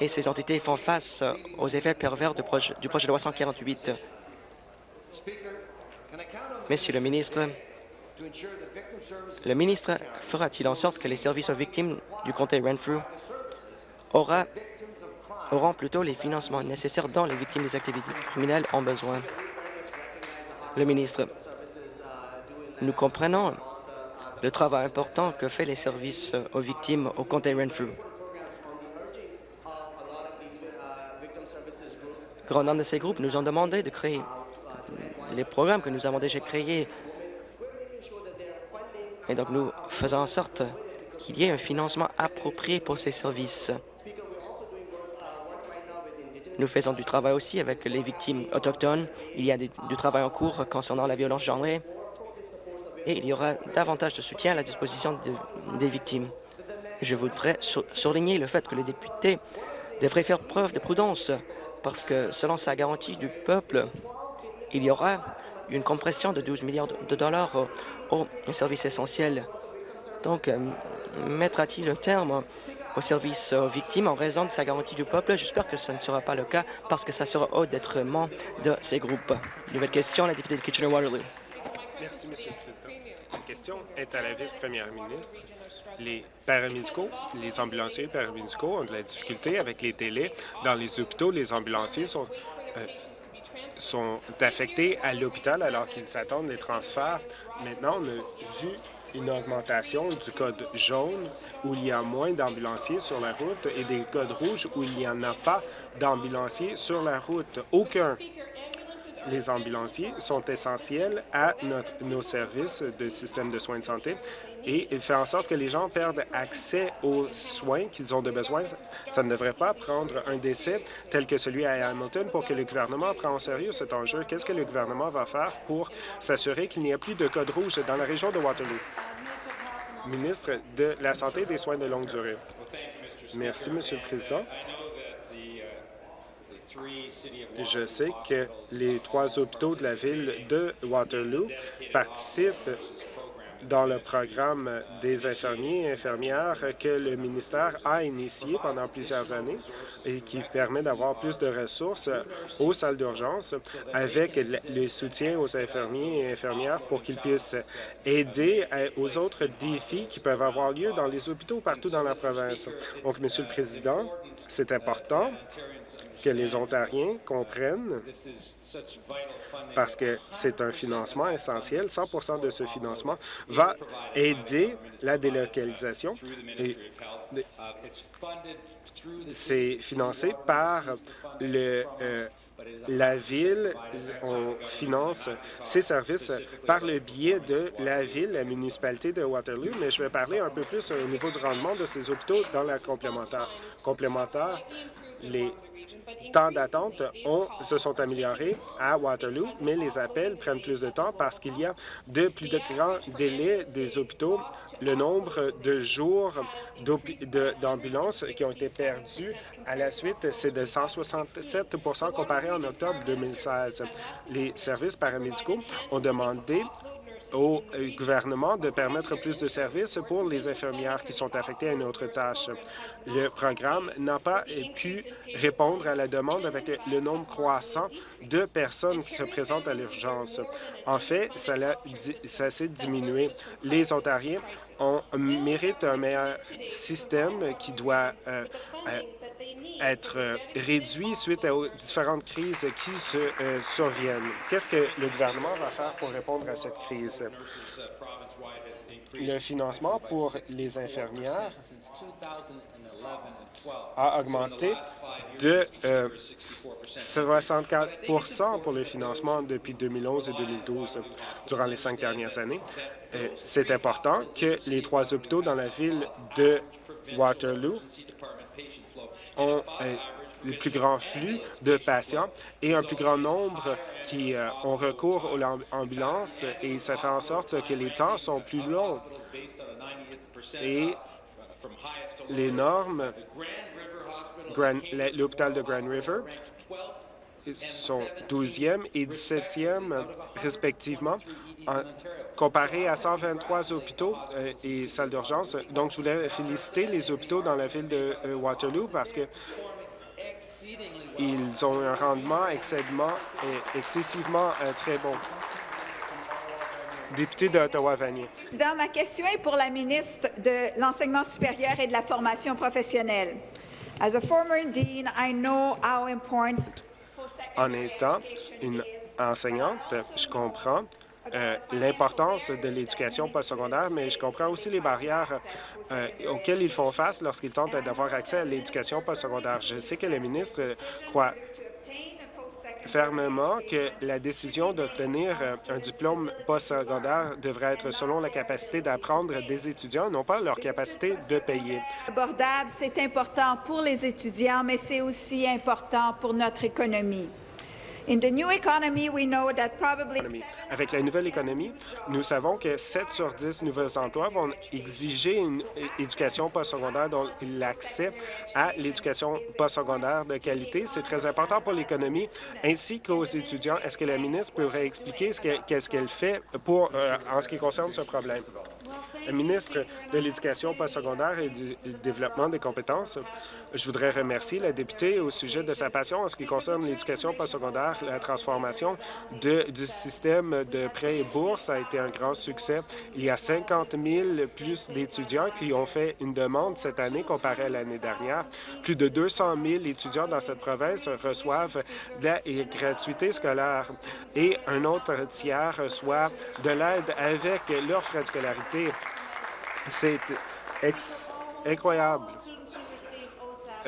et ces entités font face aux effets pervers du projet, du projet de loi 148. Monsieur le ministre, le ministre fera-t-il en sorte que les services aux victimes du comté Renfrew aura, auront plutôt les financements nécessaires dont les victimes des activités criminelles ont besoin? Le ministre, nous comprenons le travail important que fait les services aux victimes au comté Renfrew. Grand nombre de ces groupes nous ont demandé de créer les programmes que nous avons déjà créés. Et donc, nous faisons en sorte qu'il y ait un financement approprié pour ces services. Nous faisons du travail aussi avec les victimes autochtones. Il y a du travail en cours concernant la violence genrée et il y aura davantage de soutien à la disposition des victimes. Je voudrais souligner le fait que les députés devraient faire preuve de prudence parce que, selon sa garantie du peuple, il y aura une compression de 12 milliards de dollars aux services essentiels. Donc, euh, mettra-t-il un terme aux services aux victimes en raison de sa garantie du peuple? J'espère que ce ne sera pas le cas parce que ça sera au détriment de ces groupes. Nouvelle question, la députée de Kitchener-Waterloo.
Merci, Monsieur le Président. La question est à la vice-première ministre. Les paramédicaux, les ambulanciers paramédicaux ont de la difficulté avec les délais. Dans les hôpitaux, les ambulanciers sont, euh, sont affectés à l'hôpital alors qu'ils s'attendent des transferts. Maintenant, on a vu une augmentation du code jaune où il y a moins d'ambulanciers sur la route et des codes rouges où il n'y en a pas d'ambulanciers sur la route. Aucun les ambulanciers sont essentiels à nos services de système de soins de santé et fait en sorte que les gens perdent accès aux soins qu'ils ont de besoin. Ça ne devrait pas prendre un décès tel que celui à Hamilton pour que le gouvernement prenne en sérieux cet enjeu. Qu'est-ce que le gouvernement va faire pour s'assurer qu'il n'y a plus de code rouge dans la région de Waterloo? Ministre de la Santé et des soins de longue durée. Merci, Monsieur le Président. Je sais que les trois hôpitaux de la ville de Waterloo participent dans le programme des infirmiers et infirmières que le ministère a initié pendant plusieurs années et qui permet d'avoir plus de ressources aux salles d'urgence avec le soutien aux infirmiers et infirmières pour qu'ils puissent aider aux autres défis qui peuvent avoir lieu dans les hôpitaux partout dans la province. Donc, Monsieur le Président, c'est important que les Ontariens comprennent, parce que c'est un financement essentiel. 100% de ce financement va aider la délocalisation. C'est financé par le, euh, la Ville, on finance ces services par le biais de la Ville, la municipalité de Waterloo, mais je vais parler un peu plus au niveau du rendement de ces hôpitaux dans la complémentaire. Complémentaire, les temps d'attente se sont améliorés à Waterloo, mais les appels prennent plus de temps parce qu'il y a de plus de grands délais des hôpitaux. Le nombre de jours d'ambulances qui ont été perdus à la suite, c'est de 167% comparé en octobre 2016. Les services paramédicaux ont demandé au euh, gouvernement de permettre plus de services pour les infirmières qui sont affectées à une autre tâche. Le programme n'a pas pu répondre à la demande avec le nombre croissant de personnes qui se présentent à l'urgence. En fait, ça, s'est diminué. Les Ontariens ont, méritent un meilleur système qui doit euh, être euh, réduit suite aux différentes crises qui se euh, surviennent. Qu'est-ce que le gouvernement va faire pour répondre à cette crise? Le financement pour les infirmières a augmenté de 64% pour le financement depuis 2011 et 2012 durant les cinq dernières années. C'est important que les trois hôpitaux dans la ville de Waterloo ont le plus grand flux de patients et un plus grand nombre qui euh, ont recours aux ambulances et ça fait en sorte que les temps sont plus longs. Et les normes, l'hôpital de Grand River sont 12e et 17e respectivement, comparé à 123 hôpitaux euh, et salles d'urgence. Donc, je voulais féliciter les hôpitaux dans la ville de euh, Waterloo parce que ils ont un rendement excessivement, excessivement euh, très bon. Député d'Ottawa-Vanier.
Ma question est pour la ministre de l'Enseignement supérieur et de la formation professionnelle. As a former dean, I know how important
en étant une enseignante, je comprends euh, l'importance de l'éducation postsecondaire, mais je comprends aussi les barrières euh, auxquelles ils font face lorsqu'ils tentent d'avoir accès à l'éducation postsecondaire. Je sais que le ministre croit fermement que la décision d'obtenir euh, un diplôme postsecondaire devrait être selon la capacité d'apprendre des étudiants, non pas leur capacité de payer.
Abordable, c'est important pour les étudiants, mais c'est aussi important pour notre économie.
Avec la nouvelle économie, nous savons que 7 sur 10 nouveaux emplois vont exiger une éducation postsecondaire, donc l'accès à l'éducation postsecondaire de qualité. C'est très important pour l'économie ainsi qu'aux étudiants. Est-ce que la ministre pourrait expliquer qu'est-ce qu'elle fait pour, euh, en ce qui concerne ce problème? Ministre de l'Éducation postsecondaire et du développement des compétences, je voudrais remercier la députée au sujet de sa passion en ce qui concerne l'éducation postsecondaire. La transformation du système de prêts et bourses a été un grand succès. Il y a 50 000 plus d'étudiants qui ont fait une demande cette année comparée à l'année dernière. Plus de 200 000 étudiants dans cette province reçoivent de la gratuité scolaire et un autre tiers reçoit de l'aide avec leurs frais de scolarité. C'est incroyable.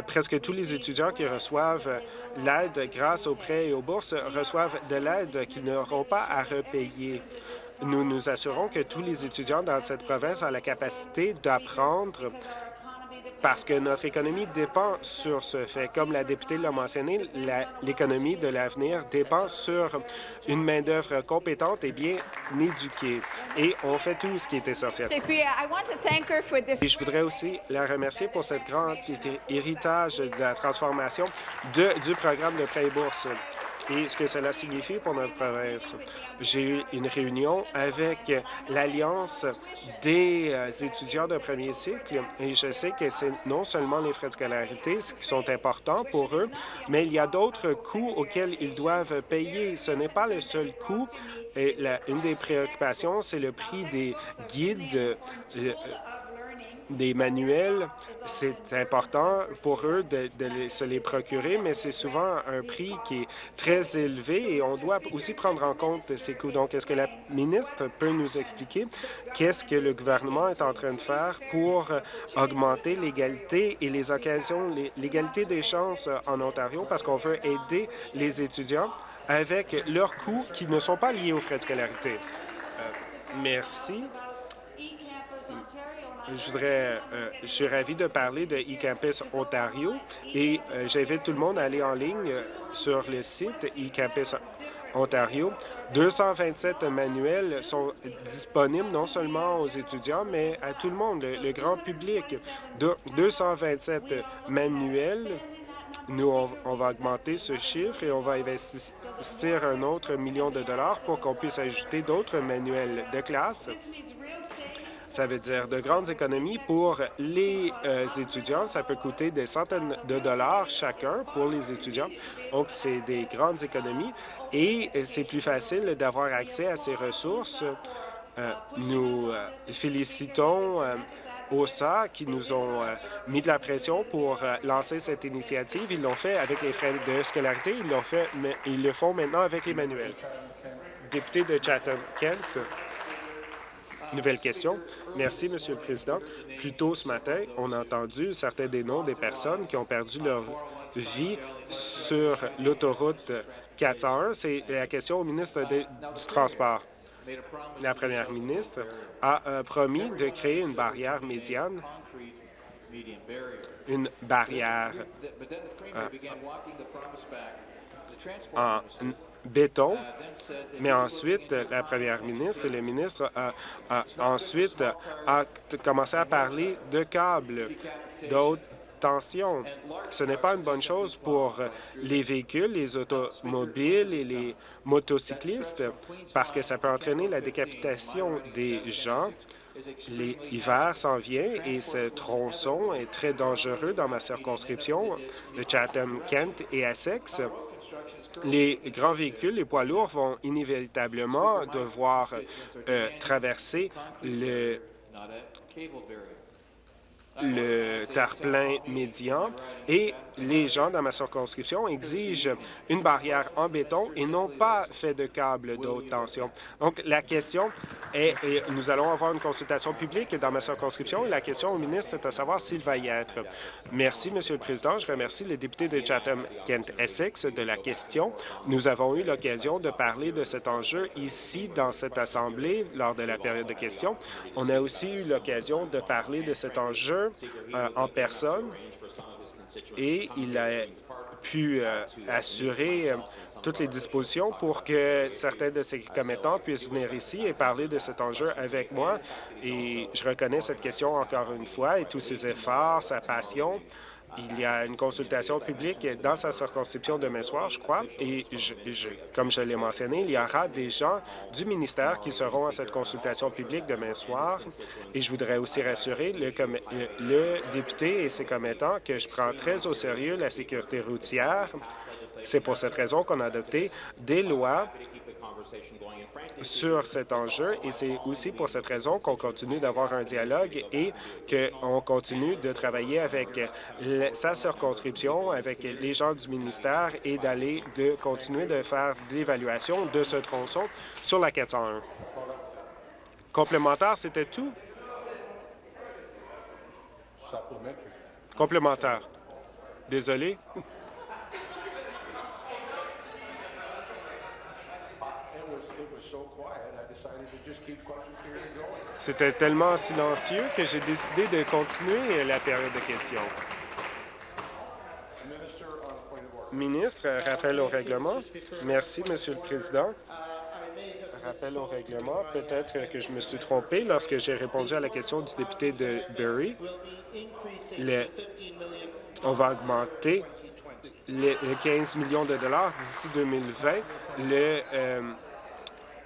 Presque tous les étudiants qui reçoivent l'aide grâce aux prêts et aux bourses reçoivent de l'aide qu'ils n'auront pas à repayer. Nous nous assurons que tous les étudiants dans cette province ont la capacité d'apprendre parce que notre économie dépend sur ce fait. Comme la députée l'a mentionné, l'économie de l'avenir dépend sur une main-d'œuvre compétente et bien éduquée. Et on fait tout ce qui est essentiel. Et je voudrais aussi la remercier pour cette grande héritage de la transformation de, du programme de prêt et bourse et ce que cela signifie pour notre province. J'ai eu une réunion avec l'Alliance des euh, étudiants de premier cycle et je sais que c'est non seulement les frais de scolarité qui sont importants pour eux, mais il y a d'autres coûts auxquels ils doivent payer. Ce n'est pas le seul coût. Et une des préoccupations, c'est le prix des guides euh, des manuels, c'est important pour eux de, se les procurer, mais c'est souvent un prix qui est très élevé et on doit aussi prendre en compte ces coûts. Donc, est-ce que la ministre peut nous expliquer qu'est-ce que le gouvernement est en train de faire pour augmenter l'égalité et les occasions, l'égalité des chances en Ontario, parce qu'on veut aider les étudiants avec leurs coûts qui ne sont pas liés aux frais de scolarité. Euh, merci. Je euh, je suis ravi de parler de eCampus Ontario et euh, j'invite tout le monde à aller en ligne euh, sur le site eCampus Ontario. 227 manuels sont disponibles non seulement aux étudiants, mais à tout le monde, le, grand public. De 227 manuels nous, on, va augmenter ce chiffre et on va investir un autre million de dollars pour qu'on puisse ajouter d'autres manuels de classe. Ça veut dire de grandes économies pour les euh, étudiants. Ça peut coûter des centaines de dollars chacun pour les étudiants. Donc, c'est des grandes économies et c'est plus facile d'avoir accès à ces ressources. Euh, nous euh, félicitons OSA qui nous ont mis de la pression pour lancer cette initiative. Ils l'ont fait avec les frais de scolarité. Ils fait, mais ils le font maintenant avec les manuels. Député de Chatham-Kent. Nouvelle question. Merci, Monsieur le Président. Plus tôt ce matin, on a entendu certains des noms des personnes qui ont perdu leur vie sur l'autoroute 401. C'est la question au ministre du Transport. La première ministre a euh, promis de créer une barrière médiane, une barrière euh, en béton, mais ensuite, la première ministre et le ministre a, ensuite commencé à parler de câbles d'haute tension. Ce n'est pas une bonne chose pour les véhicules, les automobiles et les motocyclistes parce que ça peut entraîner la décapitation des gens. L'hiver s'en vient et ce tronçon est très dangereux dans ma circonscription de Chatham-Kent et Essex. Les grands véhicules, les poids lourds vont inévitablement devoir euh, traverser le le terre-plein médian et les gens dans ma circonscription exigent une barrière en béton et non pas fait de câbles de tension. Donc, la question est, nous allons avoir une consultation publique dans ma circonscription et la question au ministre, c'est de savoir s'il va y être. Merci, Monsieur le Président. Je remercie les députés de Chatham-Kent-Essex de la question. Nous avons eu l'occasion de parler de cet enjeu ici, dans cette Assemblée, lors de la période de questions. On a aussi eu l'occasion de parler de cet enjeu euh, en personne et il a pu euh, assurer euh, toutes les dispositions pour que certains de ses commettants puissent venir ici et parler de cet enjeu avec moi. Et je reconnais cette question encore une fois et tous ses efforts, sa passion il y a une consultation publique dans sa circonscription demain soir, je crois, et comme je l'ai mentionné, il y aura des gens du ministère qui seront à cette consultation publique demain soir. Et je voudrais aussi rassurer le, le député et ses commettants que je prends très au sérieux la sécurité routière. C'est pour cette raison qu'on a adopté des lois sur cet enjeu et c'est aussi pour cette raison qu'on continue d'avoir un dialogue et qu'on continue de travailler avec sa circonscription, avec les gens du ministère et d'aller de continuer de faire l'évaluation de ce tronçon sur la 401. Complémentaire, c'était tout? Complémentaire. Désolé. C'était tellement silencieux que j'ai décidé de continuer la période de questions. Ministre, rappel au règlement. Merci, Monsieur le Président. Rappel au règlement. Peut-être que je me suis trompé lorsque j'ai répondu à la question du député de Bury. on va augmenter les, 15 millions de dollars d'ici 2020. Le, euh,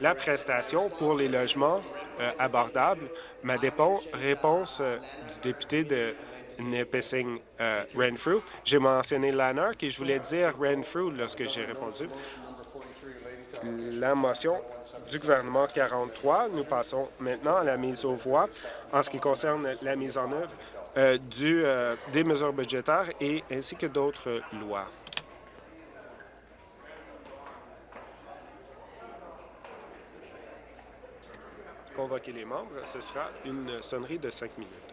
la prestation pour les logements euh, abordables. Ma réponse euh, du député de Nipissing euh, Renfrew, j'ai mentionné Lanark et je voulais dire Renfrew lorsque j'ai répondu. La motion du gouvernement 43, nous passons maintenant à la mise aux voix en ce qui concerne la mise en œuvre du, des mesures budgétaires et ainsi que d'autres lois. Convoquer les membres, ce sera une sonnerie de cinq minutes.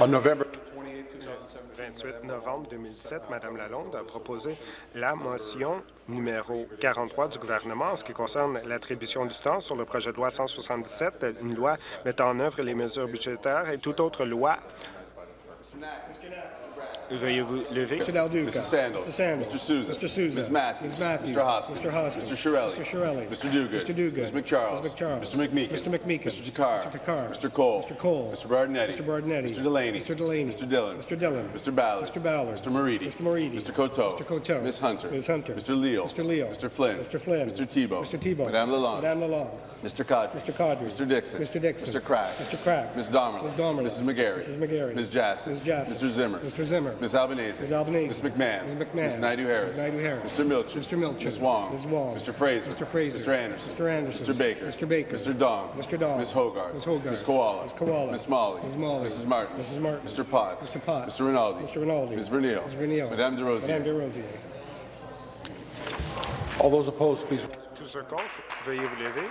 On November
28 novembre 2017, Mme Lalonde a proposé la motion numéro 43 du gouvernement en ce qui concerne l'attribution du temps sur le projet de loi 177, une loi mettant en œuvre les mesures budgétaires et toute autre loi. Veuillez vous lever.
Mr. Del Duca.
Mrs. Sandals.
Mr. Sandals.
Mr. Souza.
Mr. Souza.
Ms. Matthews.
Ms. Matthews.
Mr. Hoskins.
Mr. Hoskins.
Mr. Shirelli.
Mr. Shirelli.
Mr. Duguid.
Mr. Duguid.
Ms. McCharles.
Ms. McCharles.
Mr. McMeekin.
Mr. McMeekin.
Mr. Takar.
Mr. Takar.
Mr. Cole.
Mr. Cole.
Mr. Bardinetti.
Mr. Bardinetti.
Mr. Delaney.
Mr. Delaney.
Mr. Dillon.
Mr. Dillon.
Mr. Ballard.
Mr. Ballard.
Mr. Moridi.
Mr. Moridi.
Mr. Coteau.
Mr. Coteau.
Ms. Hunter.
Ms. Hunter.
Mr. Leal.
Mr. Leal.
Mr. Flynn.
Mr. Flynn.
Mr. Tebow.
Mr. Tebow.
Madame Lalonde.
Madame Lalonde.
Mr. Cadre.
Mr. Cadre.
Mr. Dixon.
Mr. Dixon.
Mr. Crack.
Mr. Crack.
Ms. Domerlin.
Ms. Domerlin.
Mrs. McGarry.
Mrs. McGarry.
Ms. Jassy.
Ms. Jassy.
Mr. Zimmer.
Mr. Zimmer.
Ms. Albanese.
Ms. Albanese.
Ms. McMahon.
Ms. McMahon.
Ms. Naidu-Harris.
Ms. Naidu-Harris.
Mr. Milcher.
Mr. Milcher.
Ms. Wong.
Ms. Wong.
Mr. Fraser.
Mr. Fraser.
Mr. Anderson.
Mr. Anderson.
Mr. Baker.
Mr. Baker.
Mr. Dong.
Mr. Dong.
Ms. Hogarth.
Ms. Hogarth.
Ms. Koala.
Ms. Koala.
Ms. Molly.
Ms. Molly.
Mrs. Martin.
Mrs. Martin.
Mr. Potts.
Mr. Potts.
Mr. Rinaldi.
Mr. Rinaldi.
Ms. Vernile.
Ms. Vernile.
Madame de Rosiers.
Madame Desrosiers.
All those opposed, please.
Tous ceux contre, veuillez vous lever.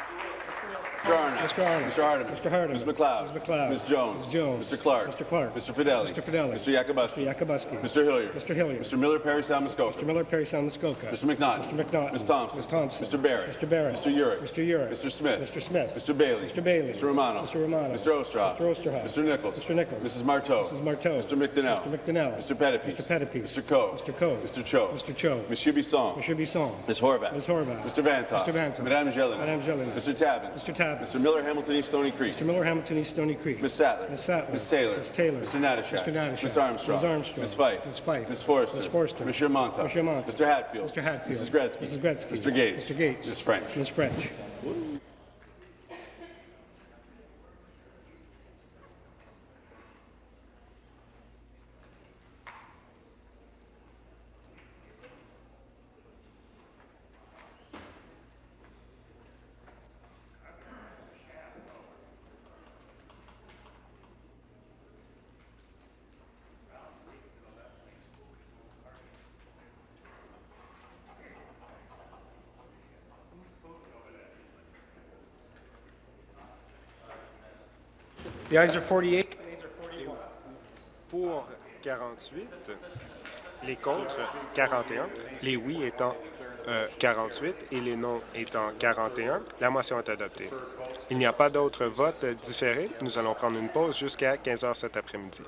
Mr. Arnott.
Mr. Arnott.
Mr. Hardeman.
Mr. Hardeman.
Ms. McLeod.
Ms. McLeod.
Ms. Jones.
Ms. Jones.
Mr. Clark.
Mr. Clark.
Mr. Fidelli.
Mr. Fidelli.
Mr. Yakubuski.
Mr. Yakubuski.
Mr. Hilliard.
Mr. Hilliard.
Mr. Miller Perry Sound
Mr. Miller, Perry Sound,
Mr. McNaughton.
Mr. McNaughton.
Ms. Thompson.
Ms. Thompson.
Mr. Barrett.
Mr. Barrett.
Mr. Urick.
Mr. Urick.
Mr. Smith.
Mr. Smith.
Mr. Bailey.
Mr. Bailey.
Mr. Romano.
Mr. Romano.
Mr. Ostroff.
Mr. Osterhoff.
Mr. Nichols.
Mr. Nichols.
Mrs. Marteau.
Mrs. Marteau.
Mr. McDonnell.
Mr. McDonnell.
Mr. Pettipies.
Mr. Pettipies.
Mr. Coe.
Mr. Coe.
Mr. Cho.
Mr. Cho.
Monsieur Bisson.
Mr. Bisson.
Ms. Horvath.
Ms. Horvath.
Mr. Vantoff.
Mr. Vantoff.
Madame Jelena.
Madame Jelena.
Mr. Tabbins.
Mr. Tabbins.
Mr. Miller Hamilton East Stony Creek.
Mr. Miller, Hamilton East, Stony Creek.
Ms. Sattler.
Ms. Sattler.
Ms. Taylor.
Ms. Taylor.
Mr. Natashak.
Mr. Natashak.
Ms. Armstrong.
Ms. Armstrong.
Ms. Fife.
Ms. Fife.
Ms. Forster.
Ms. Forster.
Monsieur Monta.
Monsieur Monta.
Mr. Hatfield.
Mr. Hatfield.
Mrs. Gretzky.
Mrs. Gretzky.
Mr. Gates.
Mr. Gates.
Ms. French.
Ms. French. The ayes are 48.
Pour 48, les contre 41, les oui étant euh, 48 et les non étant 41, la motion est adoptée. Il n'y a pas d'autres votes différés. Nous allons prendre une pause jusqu'à 15 heures cet après-midi.